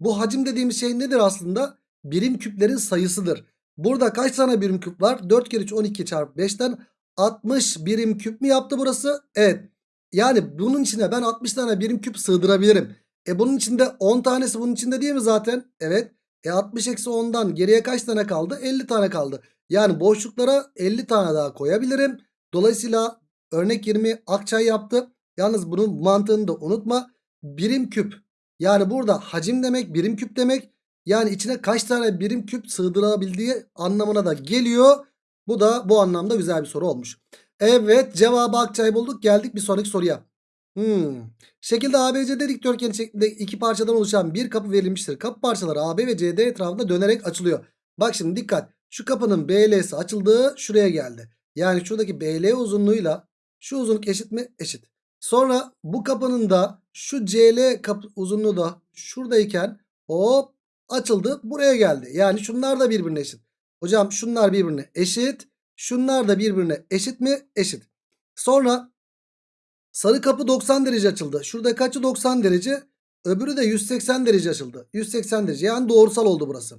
Bu hacim dediğimiz şey nedir aslında? Birim küplerin sayısıdır. Burada kaç tane birim küp var? 4 kere 3 12 çarpı 5'ten 60 birim küp mü yaptı burası? Evet. Yani bunun içine ben 60 tane birim küp sığdırabilirim. E bunun içinde 10 tanesi bunun içinde değil mi zaten? Evet. E 60 eksi 10'dan geriye kaç tane kaldı? 50 tane kaldı. Yani boşluklara 50 tane daha koyabilirim. Dolayısıyla örnek 20 akçay yaptı. Yalnız bunun mantığını da unutma. Birim küp. Yani burada hacim demek birim küp demek. Yani içine kaç tane birim küp sığdırabildiği anlamına da geliyor. Bu da bu anlamda güzel bir soru olmuş. Evet cevabı Akçay bulduk. Geldik bir sonraki soruya. Hmm. Şekilde ABC dikdörtgen şeklinde iki parçadan oluşan bir kapı verilmiştir. Kapı parçaları AB ve CD etrafında dönerek açılıyor. Bak şimdi dikkat. Şu kapının BL'si açıldığı şuraya geldi. Yani şuradaki BL uzunluğuyla şu uzunluk eşit mi? Eşit. Sonra bu kapının da şu CL kapı uzunluğu da şuradayken hop açıldı buraya geldi. Yani şunlar da birbirine eşit. Hocam şunlar birbirine eşit. Şunlar da birbirine eşit mi? Eşit. Sonra sarı kapı 90 derece açıldı. Şurada kaçı 90 derece? Öbürü de 180 derece açıldı. 180 derece yani doğrusal oldu burası.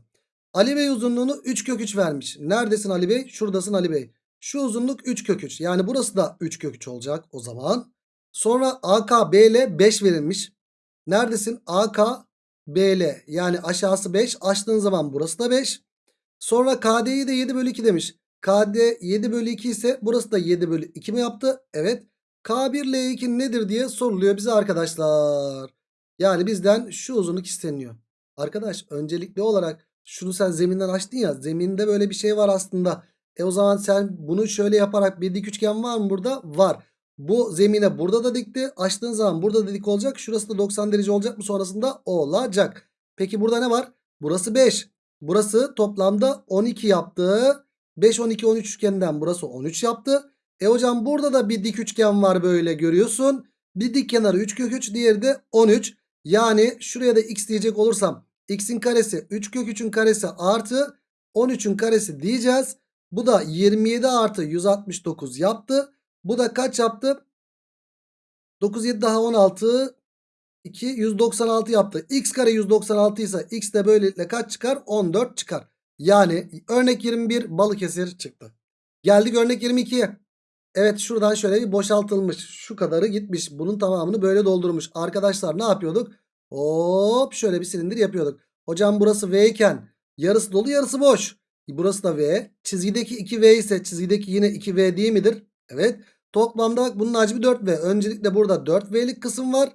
Ali Bey uzunluğunu 3 kök 3 vermiş. Neredesin Ali Bey? Şuradasın Ali Bey. Şu uzunluk 3 kök 3. Yani burası da 3 kök 3 olacak o zaman. Sonra AK BL 5 verilmiş. Neredesin? AK BL yani aşağısı 5. Açtığın zaman burası da 5. Sonra KD'yi de 7 bölü 2 demiş. KD 7 bölü 2 ise burası da 7 bölü 2 mi yaptı? Evet. K1 L2 nedir diye soruluyor bize arkadaşlar. Yani bizden şu uzunluk isteniyor. Arkadaş öncelikli olarak şunu sen zeminden açtın ya. Zeminde böyle bir şey var aslında. E o zaman sen bunu şöyle yaparak bir dik üçgen var mı burada? Var. Bu zemine burada da dikti. Açtığın zaman burada da dik olacak. Şurası da 90 derece olacak mı? Sonrasında olacak. Peki burada ne var? Burası 5. Burası toplamda 12 yaptı. 5, 12, 13 üçgeninden burası 13 yaptı. E hocam burada da bir dik üçgen var böyle görüyorsun. Bir dik kenarı 3 kök 3 diğeri de 13. Yani şuraya da x diyecek olursam x'in karesi 3 kök 3'ün karesi artı 13'ün karesi diyeceğiz. Bu da 27 artı 169 yaptı. Bu da kaç yaptı? 9 7 daha 16 2 196 yaptı. X kare 196 ise x de böylelikle kaç çıkar? 14 çıkar. Yani örnek 21 Balıkesir çıktı. Geldik örnek 22'ye. Evet şuradan şöyle bir boşaltılmış. Şu kadarı gitmiş. Bunun tamamını böyle doldurmuş. Arkadaşlar ne yapıyorduk? Hop şöyle bir silindir yapıyorduk. Hocam burası V iken yarısı dolu yarısı boş. Burası da V. Çizgideki 2V ise çizgideki yine 2V değil midir? Evet. Toplamda bak bunun hacmi 4V. Öncelikle burada 4V'lik kısım var.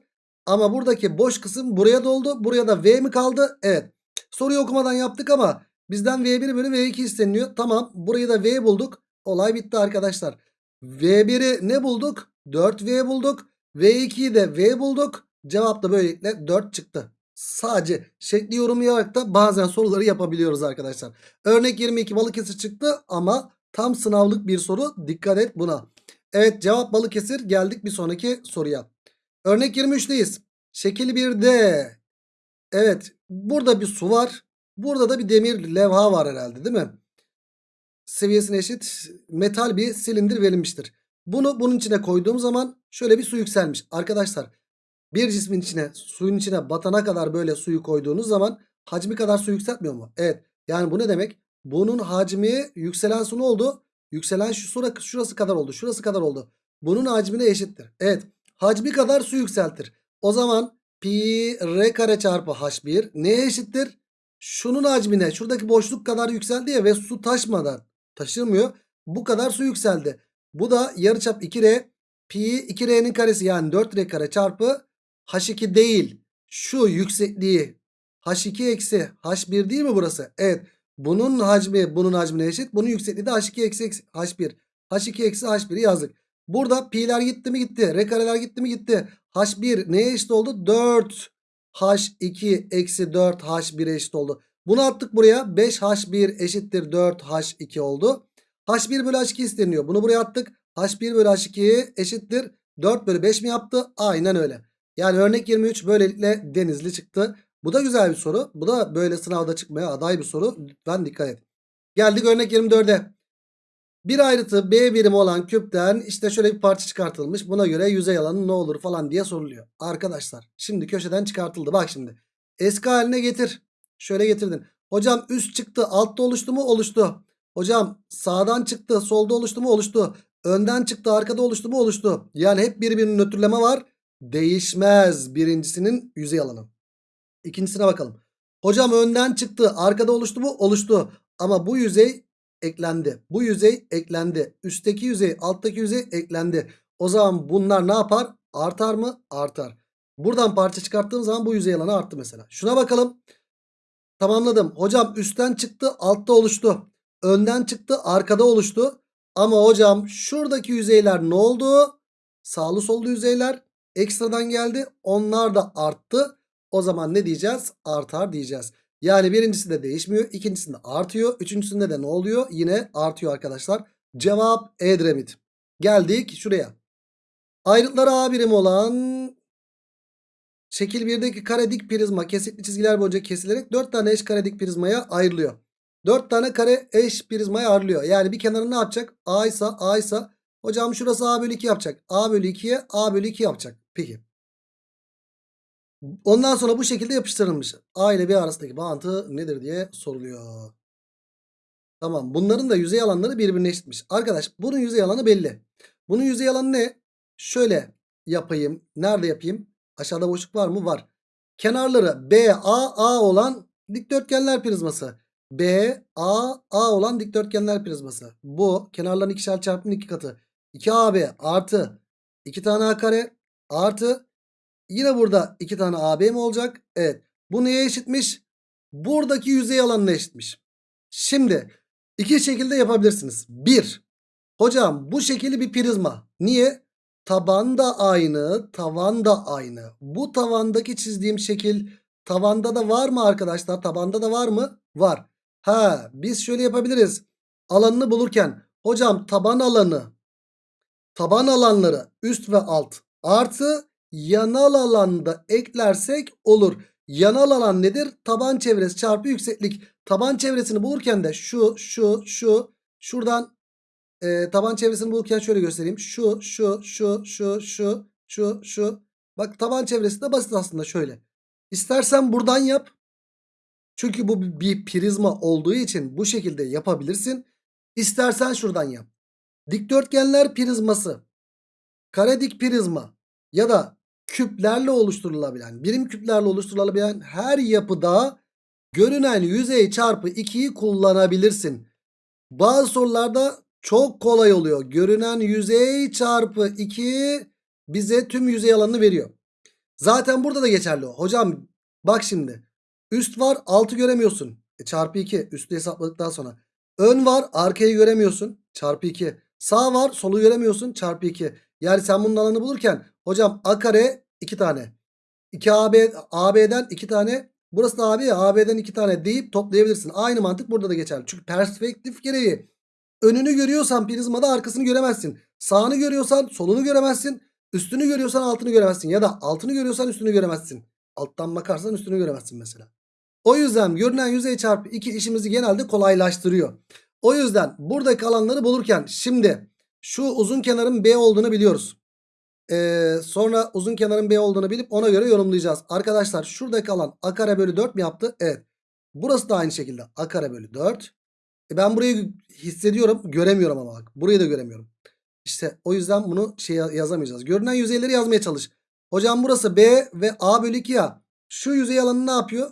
Ama buradaki boş kısım buraya doldu. Buraya da V mi kaldı? Evet. Soruyu okumadan yaptık ama bizden V1 bölü V2 isteniyor. Tamam. Burayı da V bulduk. Olay bitti arkadaşlar. V1'i ne bulduk? 4V bulduk. V2'yi de V bulduk. Cevap da böylelikle 4 çıktı. Sadece şekli yorumlayarak da bazen soruları yapabiliyoruz arkadaşlar. Örnek 22 Balıkesir çıktı ama tam sınavlık bir soru. Dikkat et buna. Evet cevap Balıkesir. Geldik bir sonraki soruya. Örnek 23'teyiz. Şekil 1'de. Evet burada bir su var. Burada da bir demir levha var herhalde değil mi? Seviyesine eşit metal bir silindir verilmiştir. Bunu bunun içine koyduğum zaman şöyle bir su yükselmiş. Arkadaşlar bir cismin içine suyun içine batana kadar böyle suyu koyduğunuz zaman hacmi kadar su yükseltmiyor mu? Evet. Yani bu ne demek? Bunun hacmi yükselen su ne oldu? Yükselen şu şurası, şurası kadar oldu. Şurası kadar oldu. Bunun hacmine eşittir. Evet. Hacmi kadar su yükseltir. O zaman pi r kare çarpı h1 neye eşittir? Şunun hacmine şuradaki boşluk kadar yükseldi ya ve su taşmadan taşırmıyor. Bu kadar su yükseldi. Bu da yarıçap 2r pi 2r'nin karesi yani 4r kare çarpı h2 değil. Şu yüksekliği h2 eksi h1 değil mi burası? Evet. Bunun hacmi bunun hacmine eşit. Bunun yüksekliği de h2 eksi eksi h1. h2 eksi h1'i yazdık. Burada pi'ler gitti mi gitti. R kareler gitti mi gitti. h1 neye eşit oldu? 4 h2 eksi 4 h1'e eşit oldu. Bunu attık buraya. 5h1 eşittir 4h2 oldu. h1 bölü h2 isteniyor. Bunu buraya attık. h1 bölü h2 eşittir 4 bölü 5 mi yaptı? Aynen öyle. Yani örnek 23 böylelikle denizli çıktı. Bu da güzel bir soru. Bu da böyle sınavda çıkmaya aday bir soru. Lütfen dikkat et. Geldik örnek 24'e. Bir ayrıtı B birimi olan küpten işte şöyle bir parça çıkartılmış. Buna göre yüzey alanı ne olur falan diye soruluyor. Arkadaşlar şimdi köşeden çıkartıldı. Bak şimdi. Eski haline getir. Şöyle getirdin. Hocam üst çıktı. Altta oluştu mu? Oluştu. Hocam sağdan çıktı. Solda oluştu mu? Oluştu. Önden çıktı. Arkada oluştu mu? Oluştu. Yani hep birbirinin nötrleme var. Değişmez birincisinin yüzey alanı. İkincisine bakalım. Hocam önden çıktı. Arkada oluştu mu? Oluştu. Ama bu yüzey eklendi. Bu yüzey eklendi. Üstteki yüzey, alttaki yüzey eklendi. O zaman bunlar ne yapar? Artar mı? Artar. Buradan parça çıkarttığım zaman bu yüzey alanı arttı mesela. Şuna bakalım. Tamamladım. Hocam üstten çıktı, altta oluştu. Önden çıktı, arkada oluştu. Ama hocam şuradaki yüzeyler ne oldu? Sağlı sollu yüzeyler ekstradan geldi. Onlar da arttı. O zaman ne diyeceğiz? Artar diyeceğiz. Yani birincisi de değişmiyor. ikincisinde artıyor. Üçüncüsünde de ne oluyor? Yine artıyor arkadaşlar. Cevap Edremit. Geldik şuraya. Ayrıtları A birim olan şekil 1'deki kare dik prizma kesikli çizgiler boyunca kesilerek 4 tane eş kare dik prizmaya ayrılıyor. 4 tane kare eş prizmaya ayrılıyor. Yani bir kenarı ne yapacak? A ise A ise hocam şurası A bölü 2 yapacak. A bölü 2'ye A bölü 2 yapacak. Peki. Ondan sonra bu şekilde yapıştırılmış. A ile B arasındaki bağıntı nedir diye soruluyor. Tamam. Bunların da yüzey alanları birbirine eşitmiş. Arkadaş bunun yüzey alanı belli. Bunun yüzey alanı ne? Şöyle yapayım. Nerede yapayım? Aşağıda boşluk var mı? Var. Kenarları B, A, A olan dikdörtgenler prizması. B, A, A olan dikdörtgenler prizması. Bu kenarların ikişer çarpımın iki katı. 2AB artı 2 tane A kare artı Yine burada iki tane AB mi olacak? Evet. Bu neye eşitmiş? Buradaki yüzey alanına eşitmiş. Şimdi iki şekilde yapabilirsiniz. Bir. Hocam bu şekilli bir prizma. Niye? Taban da aynı, tavan da aynı. Bu tavandaki çizdiğim şekil tavanda da var mı arkadaşlar? Tabanda da var mı? Var. Ha, biz şöyle yapabiliriz. Alanını bulurken hocam taban alanı, taban alanları üst ve alt artı yanal alanda eklersek olur. Yanal alan nedir? Taban çevresi çarpı yükseklik. Taban çevresini bulurken de şu şu şu şuradan e, taban çevresini bulurken şöyle göstereyim. Şu şu şu şu şu şu şu. Bak taban çevresi de basit aslında şöyle. İstersen buradan yap. Çünkü bu bir prizma olduğu için bu şekilde yapabilirsin. İstersen şuradan yap. Dikdörtgenler prizması, kare dik prizma ya da küplerle oluşturulabilen, birim küplerle oluşturulabilen her yapıda görünen yüzey çarpı 2'yi kullanabilirsin. Bazı sorularda çok kolay oluyor. Görünen yüzey çarpı 2 bize tüm yüzey alanını veriyor. Zaten burada da geçerli o. Hocam bak şimdi. Üst var altı göremiyorsun. E, çarpı 2 üstü hesapladıktan sonra. Ön var arkayı göremiyorsun. Çarpı 2. Sağ var solu göremiyorsun. Çarpı 2. Yani sen bunun alanını bulurken hocam a kare 2 tane. 2AB AB'den 2 tane burası da AB AB'den 2 tane deyip toplayabilirsin. Aynı mantık burada da geçerli. Çünkü perspektif gereği önünü görüyorsan prizmada arkasını göremezsin. Sağını görüyorsan solunu göremezsin. Üstünü görüyorsan altını göremezsin. Ya da altını görüyorsan üstünü göremezsin. Alttan bakarsan üstünü göremezsin mesela. O yüzden görünen yüzey çarpı 2 işimizi genelde kolaylaştırıyor. O yüzden buradaki alanları bulurken şimdi şu uzun kenarın B olduğunu biliyoruz. Ee, sonra uzun kenarın B olduğunu bilip ona göre yorumlayacağız. Arkadaşlar şuradaki alan a kare bölü 4 mi yaptı? Evet. Burası da aynı şekilde a kare bölü 4. E ben burayı hissediyorum göremiyorum ama bak. Burayı da göremiyorum. İşte o yüzden bunu şey yazamayacağız. Görünen yüzeyleri yazmaya çalış. Hocam burası B ve A bölü 2 ya. Şu yüzey alanı ne yapıyor?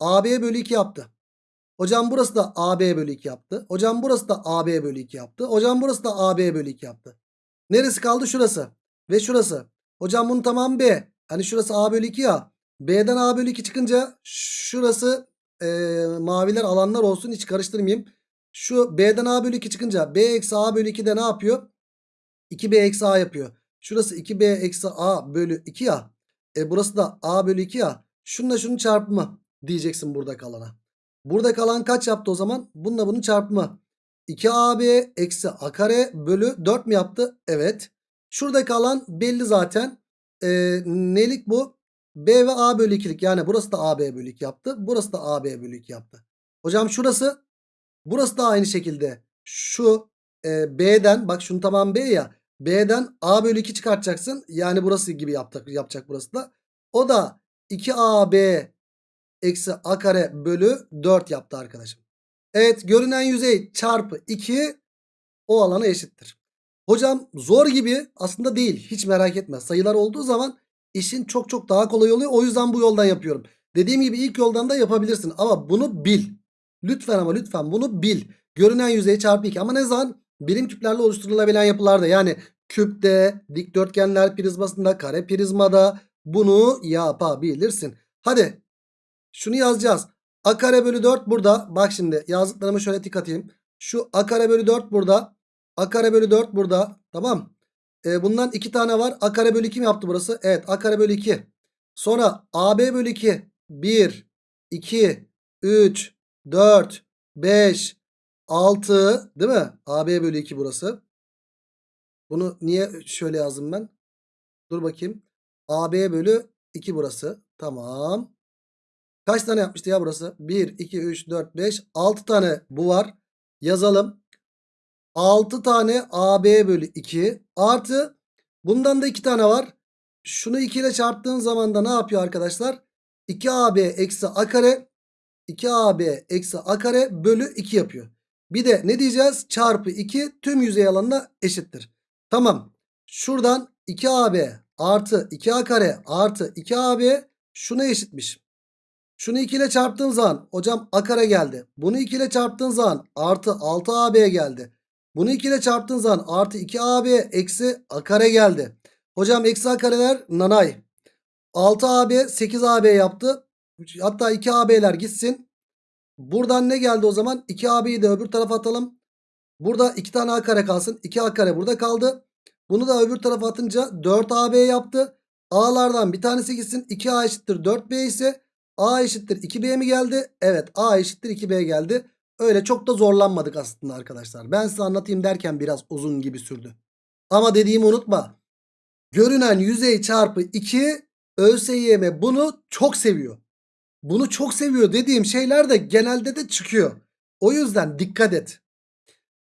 AB bölü 2 yaptı. Hocam burası da AB bölü 2 yaptı. Hocam burası da AB bölü 2 yaptı. Hocam burası da AB bölü 2 yaptı. Neresi kaldı? Şurası. Ve şurası. Hocam bunun tamamı B. Hani şurası A bölü 2 ya. B'den A bölü 2 çıkınca şurası e, maviler alanlar olsun. Hiç karıştırmayayım. Şu B'den A bölü 2 çıkınca B eksi A bölü 2 de ne yapıyor? 2B eksi A yapıyor. Şurası 2B eksi A bölü 2 ya. E burası da A bölü 2 ya. Şununla şunun çarpımı diyeceksin burada kalana. Burada kalan kaç yaptı o zaman? Bununla bunun çarpımı. 2AB eksi A kare bölü 4 mi yaptı? Evet. Şurada kalan belli zaten. Ee, nelik bu? B ve A bölü 2'lik. Yani burası da AB bölü 2 yaptı. Burası da AB bölü 2 yaptı. Hocam şurası. Burası da aynı şekilde. Şu e, B'den bak şunu tamam B ya. B'den A bölü 2 çıkartacaksın. Yani burası gibi yapacak, yapacak burası da. O da 2AB eksi A kare bölü 4 yaptı arkadaşım. Evet görünen yüzey çarpı 2 o alana eşittir. Hocam zor gibi aslında değil. Hiç merak etme. Sayılar olduğu zaman işin çok çok daha kolay oluyor. O yüzden bu yoldan yapıyorum. Dediğim gibi ilk yoldan da yapabilirsin. Ama bunu bil. Lütfen ama lütfen bunu bil. Görünen yüzey çarpı 2. Ama ne zaman? Birim küplerle oluşturulabilen yapılarda. Yani küpte, dikdörtgenler prizmasında, kare prizmada bunu yapabilirsin. Hadi şunu yazacağız. A kare bölü 4 burada. Bak şimdi yazdıklarımı şöyle tik atayım. Şu A kare bölü 4 burada. A kare bölü 4 burada. Tamam. Ee, bundan 2 tane var. A kare bölü 2 mi yaptı burası? Evet. A kare bölü 2. Sonra AB bölü 2. 1, 2, 3, 4, 5, 6 değil mi? AB bölü 2 burası. Bunu niye şöyle yazdım ben? Dur bakayım. AB bölü 2 burası. Tamam. Kaç tane yapmıştı ya burası? 1, 2, 3, 4, 5, 6 tane bu var. Yazalım. 6 tane AB bölü 2 artı bundan da 2 tane var. Şunu 2 ile çarptığın zaman da ne yapıyor arkadaşlar? 2AB eksi A kare 2AB eksi A kare bölü 2 yapıyor. Bir de ne diyeceğiz? Çarpı 2 tüm yüzey alanına eşittir. Tamam. Şuradan 2AB artı 2A kare artı 2AB şuna eşitmiş. Şunu 2 ile çarptığın zaman hocam A kare geldi. Bunu 2 ile çarptığın zaman artı 6AB geldi. Bunu 2 ile çarptığın zaman artı 2AB eksi A kare geldi. Hocam eksi A kareler nanay. 6AB 8AB yaptı. Hatta 2AB'ler gitsin. Buradan ne geldi o zaman? 2AB'yi de öbür tarafa atalım. Burada 2 tane A kare kalsın. 2A kare burada kaldı. Bunu da öbür tarafa atınca 4AB yaptı. A'lardan bir tanesi gitsin. 2A eşittir 4B ise A eşittir 2B mi geldi? Evet A eşittir 2B geldi. Öyle çok da zorlanmadık aslında arkadaşlar. Ben size anlatayım derken biraz uzun gibi sürdü. Ama dediğimi unutma. Görünen yüzey çarpı 2 ÖSYM bunu çok seviyor. Bunu çok seviyor dediğim şeyler de genelde de çıkıyor. O yüzden dikkat et.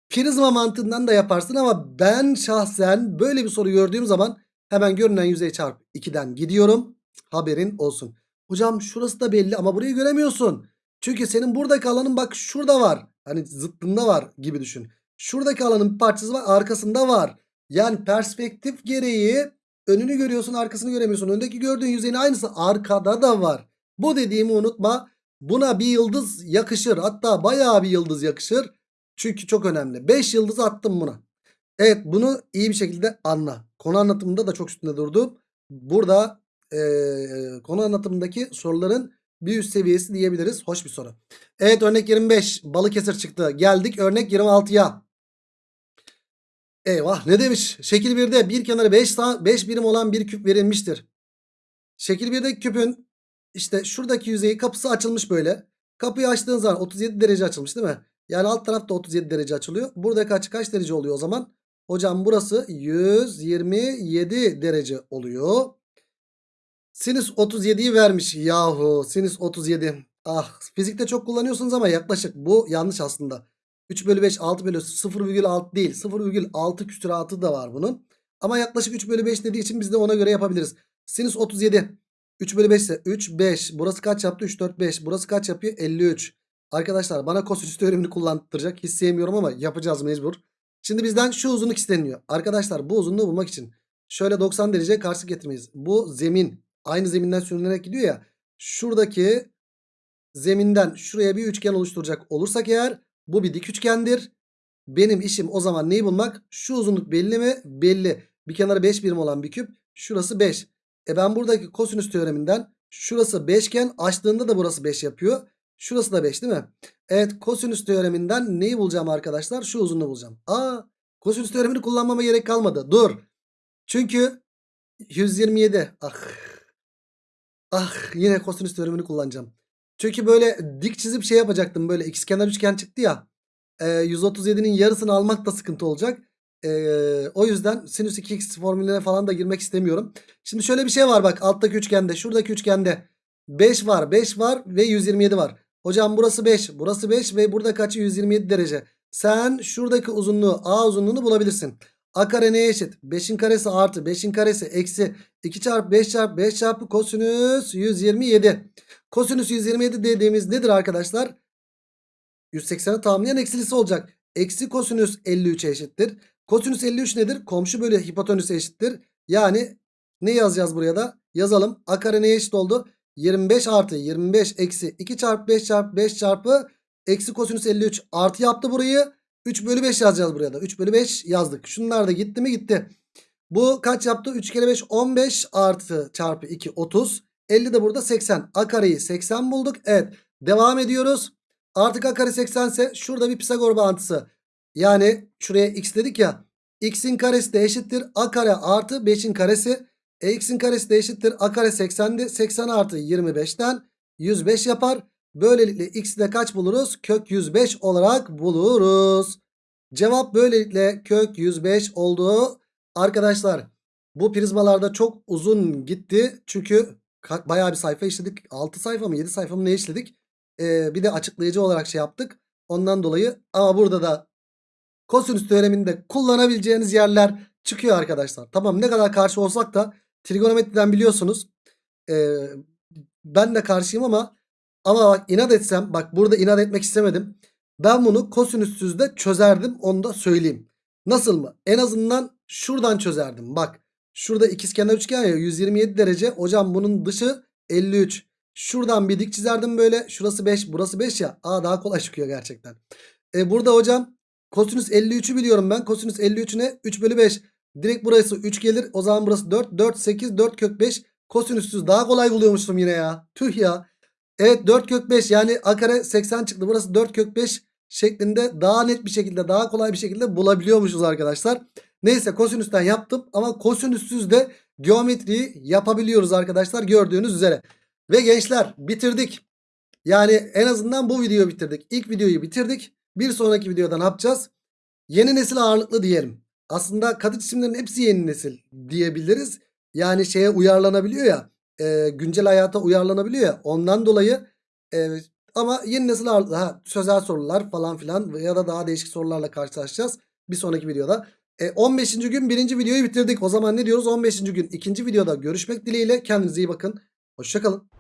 Prizma mantığından da yaparsın ama ben şahsen böyle bir soru gördüğüm zaman hemen görünen yüzey çarpı 2'den gidiyorum. Haberin olsun. Hocam şurası da belli ama burayı göremiyorsun. Çünkü senin buradaki alanın bak şurada var. Hani zıttında var gibi düşün. Şuradaki alanın bir parçası var arkasında var. Yani perspektif gereği önünü görüyorsun arkasını göremiyorsun. Öndeki gördüğün yüzeyin aynısı arkada da var. Bu dediğimi unutma. Buna bir yıldız yakışır. Hatta bayağı bir yıldız yakışır. Çünkü çok önemli. 5 yıldız attım buna. Evet bunu iyi bir şekilde anla. Konu anlatımında da çok üstünde durdum. Burada e, konu anlatımındaki soruların bir üst seviyesi diyebiliriz. Hoş bir soru. Evet örnek 25 Balıkesir çıktı. Geldik örnek 26'ya. Eyvah ne demiş? Şekil 1'de bir kenarı 5 5 birim olan bir küp verilmiştir. Şekil 1'deki küpün işte şuradaki yüzeyi kapısı açılmış böyle. Kapıyı açtığın zaman 37 derece açılmış değil mi? Yani alt tarafta 37 derece açılıyor. Buradaki açı kaç derece oluyor o zaman? Hocam burası 127 derece oluyor. Sinüs 37'yi vermiş. Yahu sinüs 37. Ah fizikte çok kullanıyorsunuz ama yaklaşık. Bu yanlış aslında. 3 bölü 5 6 bölü 0,6 değil. 0,6 küsuratı da var bunun. Ama yaklaşık 3 bölü 5 dediği için biz de ona göre yapabiliriz. Sinüs 37. 3 bölü 5 ise 3 5. Burası kaç yaptı? 3 4 5. Burası kaç yapıyor? 53. Arkadaşlar bana kosinüs teoremini kullandıracak. Hiç ama yapacağız mecbur. Şimdi bizden şu uzunluk isteniyor. Arkadaşlar bu uzunluğu bulmak için şöyle 90 derece karşı getirmeyiz. Bu zemin aynı zeminden sürünerek gidiyor ya. Şuradaki zeminden şuraya bir üçgen oluşturacak olursak eğer bu bir dik üçgendir. Benim işim o zaman neyi bulmak? Şu uzunluk belli mi? Belli. Bir kenarı 5 birim olan bir küp. Şurası 5. E ben buradaki kosinüs teoreminden şurası 5 iken açtığında da burası 5 yapıyor. Şurası da 5 değil mi? Evet kosinüs teoreminden neyi bulacağım arkadaşlar? Şu uzunluğu bulacağım. Aa kosinüs teoremini kullanmama gerek kalmadı. Dur. Çünkü 127. Ah. Ah yine kosinüs teoremini kullanacağım. Çünkü böyle dik çizip şey yapacaktım. Böyle ikizkenar üçgen çıktı ya. E, 137'nin yarısını almak da sıkıntı olacak. E, o yüzden sinüs 2x formülüne falan da girmek istemiyorum. Şimdi şöyle bir şey var bak alttaki üçgende. Şuradaki üçgende 5 var 5 var ve 127 var. Hocam burası 5 burası 5 ve burada kaçı 127 derece. Sen şuradaki uzunluğu A uzunluğunu bulabilirsin. A kare neye eşit? 5'in karesi artı 5'in karesi eksi 2 çarpı 5 çarpı 5 çarpı kosinüs 127. Kosinüs 127 dediğimiz nedir arkadaşlar? 180'i tamamlayan eksilisi olacak. Eksi kosinüs 53'e eşittir. Kosinüs 53 nedir? Komşu bölü hipotenüse eşittir. Yani ne yazacağız buraya da? Yazalım. A kare neye eşit oldu? 25 artı 25 eksi 2 çarpı 5 çarpı 5 çarpı eksi kosinüs 53 artı yaptı burayı. 3 bölü 5 yazacağız buraya da. 3 bölü 5 yazdık. Şunlar da gitti mi gitti. Bu kaç yaptı? 3 kere 5 15 artı çarpı 2 30. 50 de burada 80. A kareyi 80 bulduk. Evet. Devam ediyoruz. Artık A kare 80 ise şurada bir Pisagor bağıntısı. Yani şuraya x dedik ya. X'in karesi de eşittir. A kare artı 5'in karesi. E x'in karesi de eşittir. A kare 80'di. 80 artı 25'ten 105 yapar. Böylelikle x'i de kaç buluruz? Kök 105 olarak buluruz. Cevap böylelikle kök 105 oldu. Arkadaşlar bu prizmalarda çok uzun gitti. Çünkü bayağı bir sayfa işledik. 6 sayfa mı 7 sayfa mı ne işledik? Ee, bir de açıklayıcı olarak şey yaptık. Ondan dolayı ama burada da kosinüs teoreminde kullanabileceğiniz yerler çıkıyor arkadaşlar. Tamam ne kadar karşı olsak da trigonometriden biliyorsunuz. Ee, ben de karşıyım ama ama bak inat etsem bak burada inat etmek istemedim. Ben bunu kosinüssüz de çözerdim onu da söyleyeyim. Nasıl mı? En azından şuradan çözerdim. Bak şurada ikizkenar üçgen ya 127 derece. Hocam bunun dışı 53. Şuradan bir dik çizerdim böyle. Şurası 5 burası 5 ya. Aa daha kolay çıkıyor gerçekten. E burada hocam kosinüs 53'ü biliyorum ben. Kosinüs 53 ne? 3 bölü 5. Direkt burası 3 gelir. O zaman burası 4. 4 8 4 kök 5. Kosinüssüz daha kolay buluyormuşum yine ya. Tüh ya. Evet 4 kök 5 yani a kare 80 çıktı. Burası 4 kök 5 şeklinde daha net bir şekilde daha kolay bir şekilde bulabiliyormuşuz arkadaşlar. Neyse kosinüsten yaptım ama kosinüssüz de geometriyi yapabiliyoruz arkadaşlar gördüğünüz üzere. Ve gençler bitirdik. Yani en azından bu videoyu bitirdik. İlk videoyu bitirdik. Bir sonraki videoda ne yapacağız? Yeni nesil ağırlıklı diyelim. Aslında katı cisimlerin hepsi yeni nesil diyebiliriz. Yani şeye uyarlanabiliyor ya. E, güncel hayata uyarlanabiliyor ya. Ondan dolayı e, ama yeni nesil ağırlıklı ha, sözel sorular falan filan ya da daha değişik sorularla karşılaşacağız. Bir sonraki videoda. E, 15. gün birinci videoyu bitirdik. O zaman ne diyoruz? 15. gün ikinci videoda görüşmek dileğiyle. Kendinize iyi bakın. Hoşçakalın.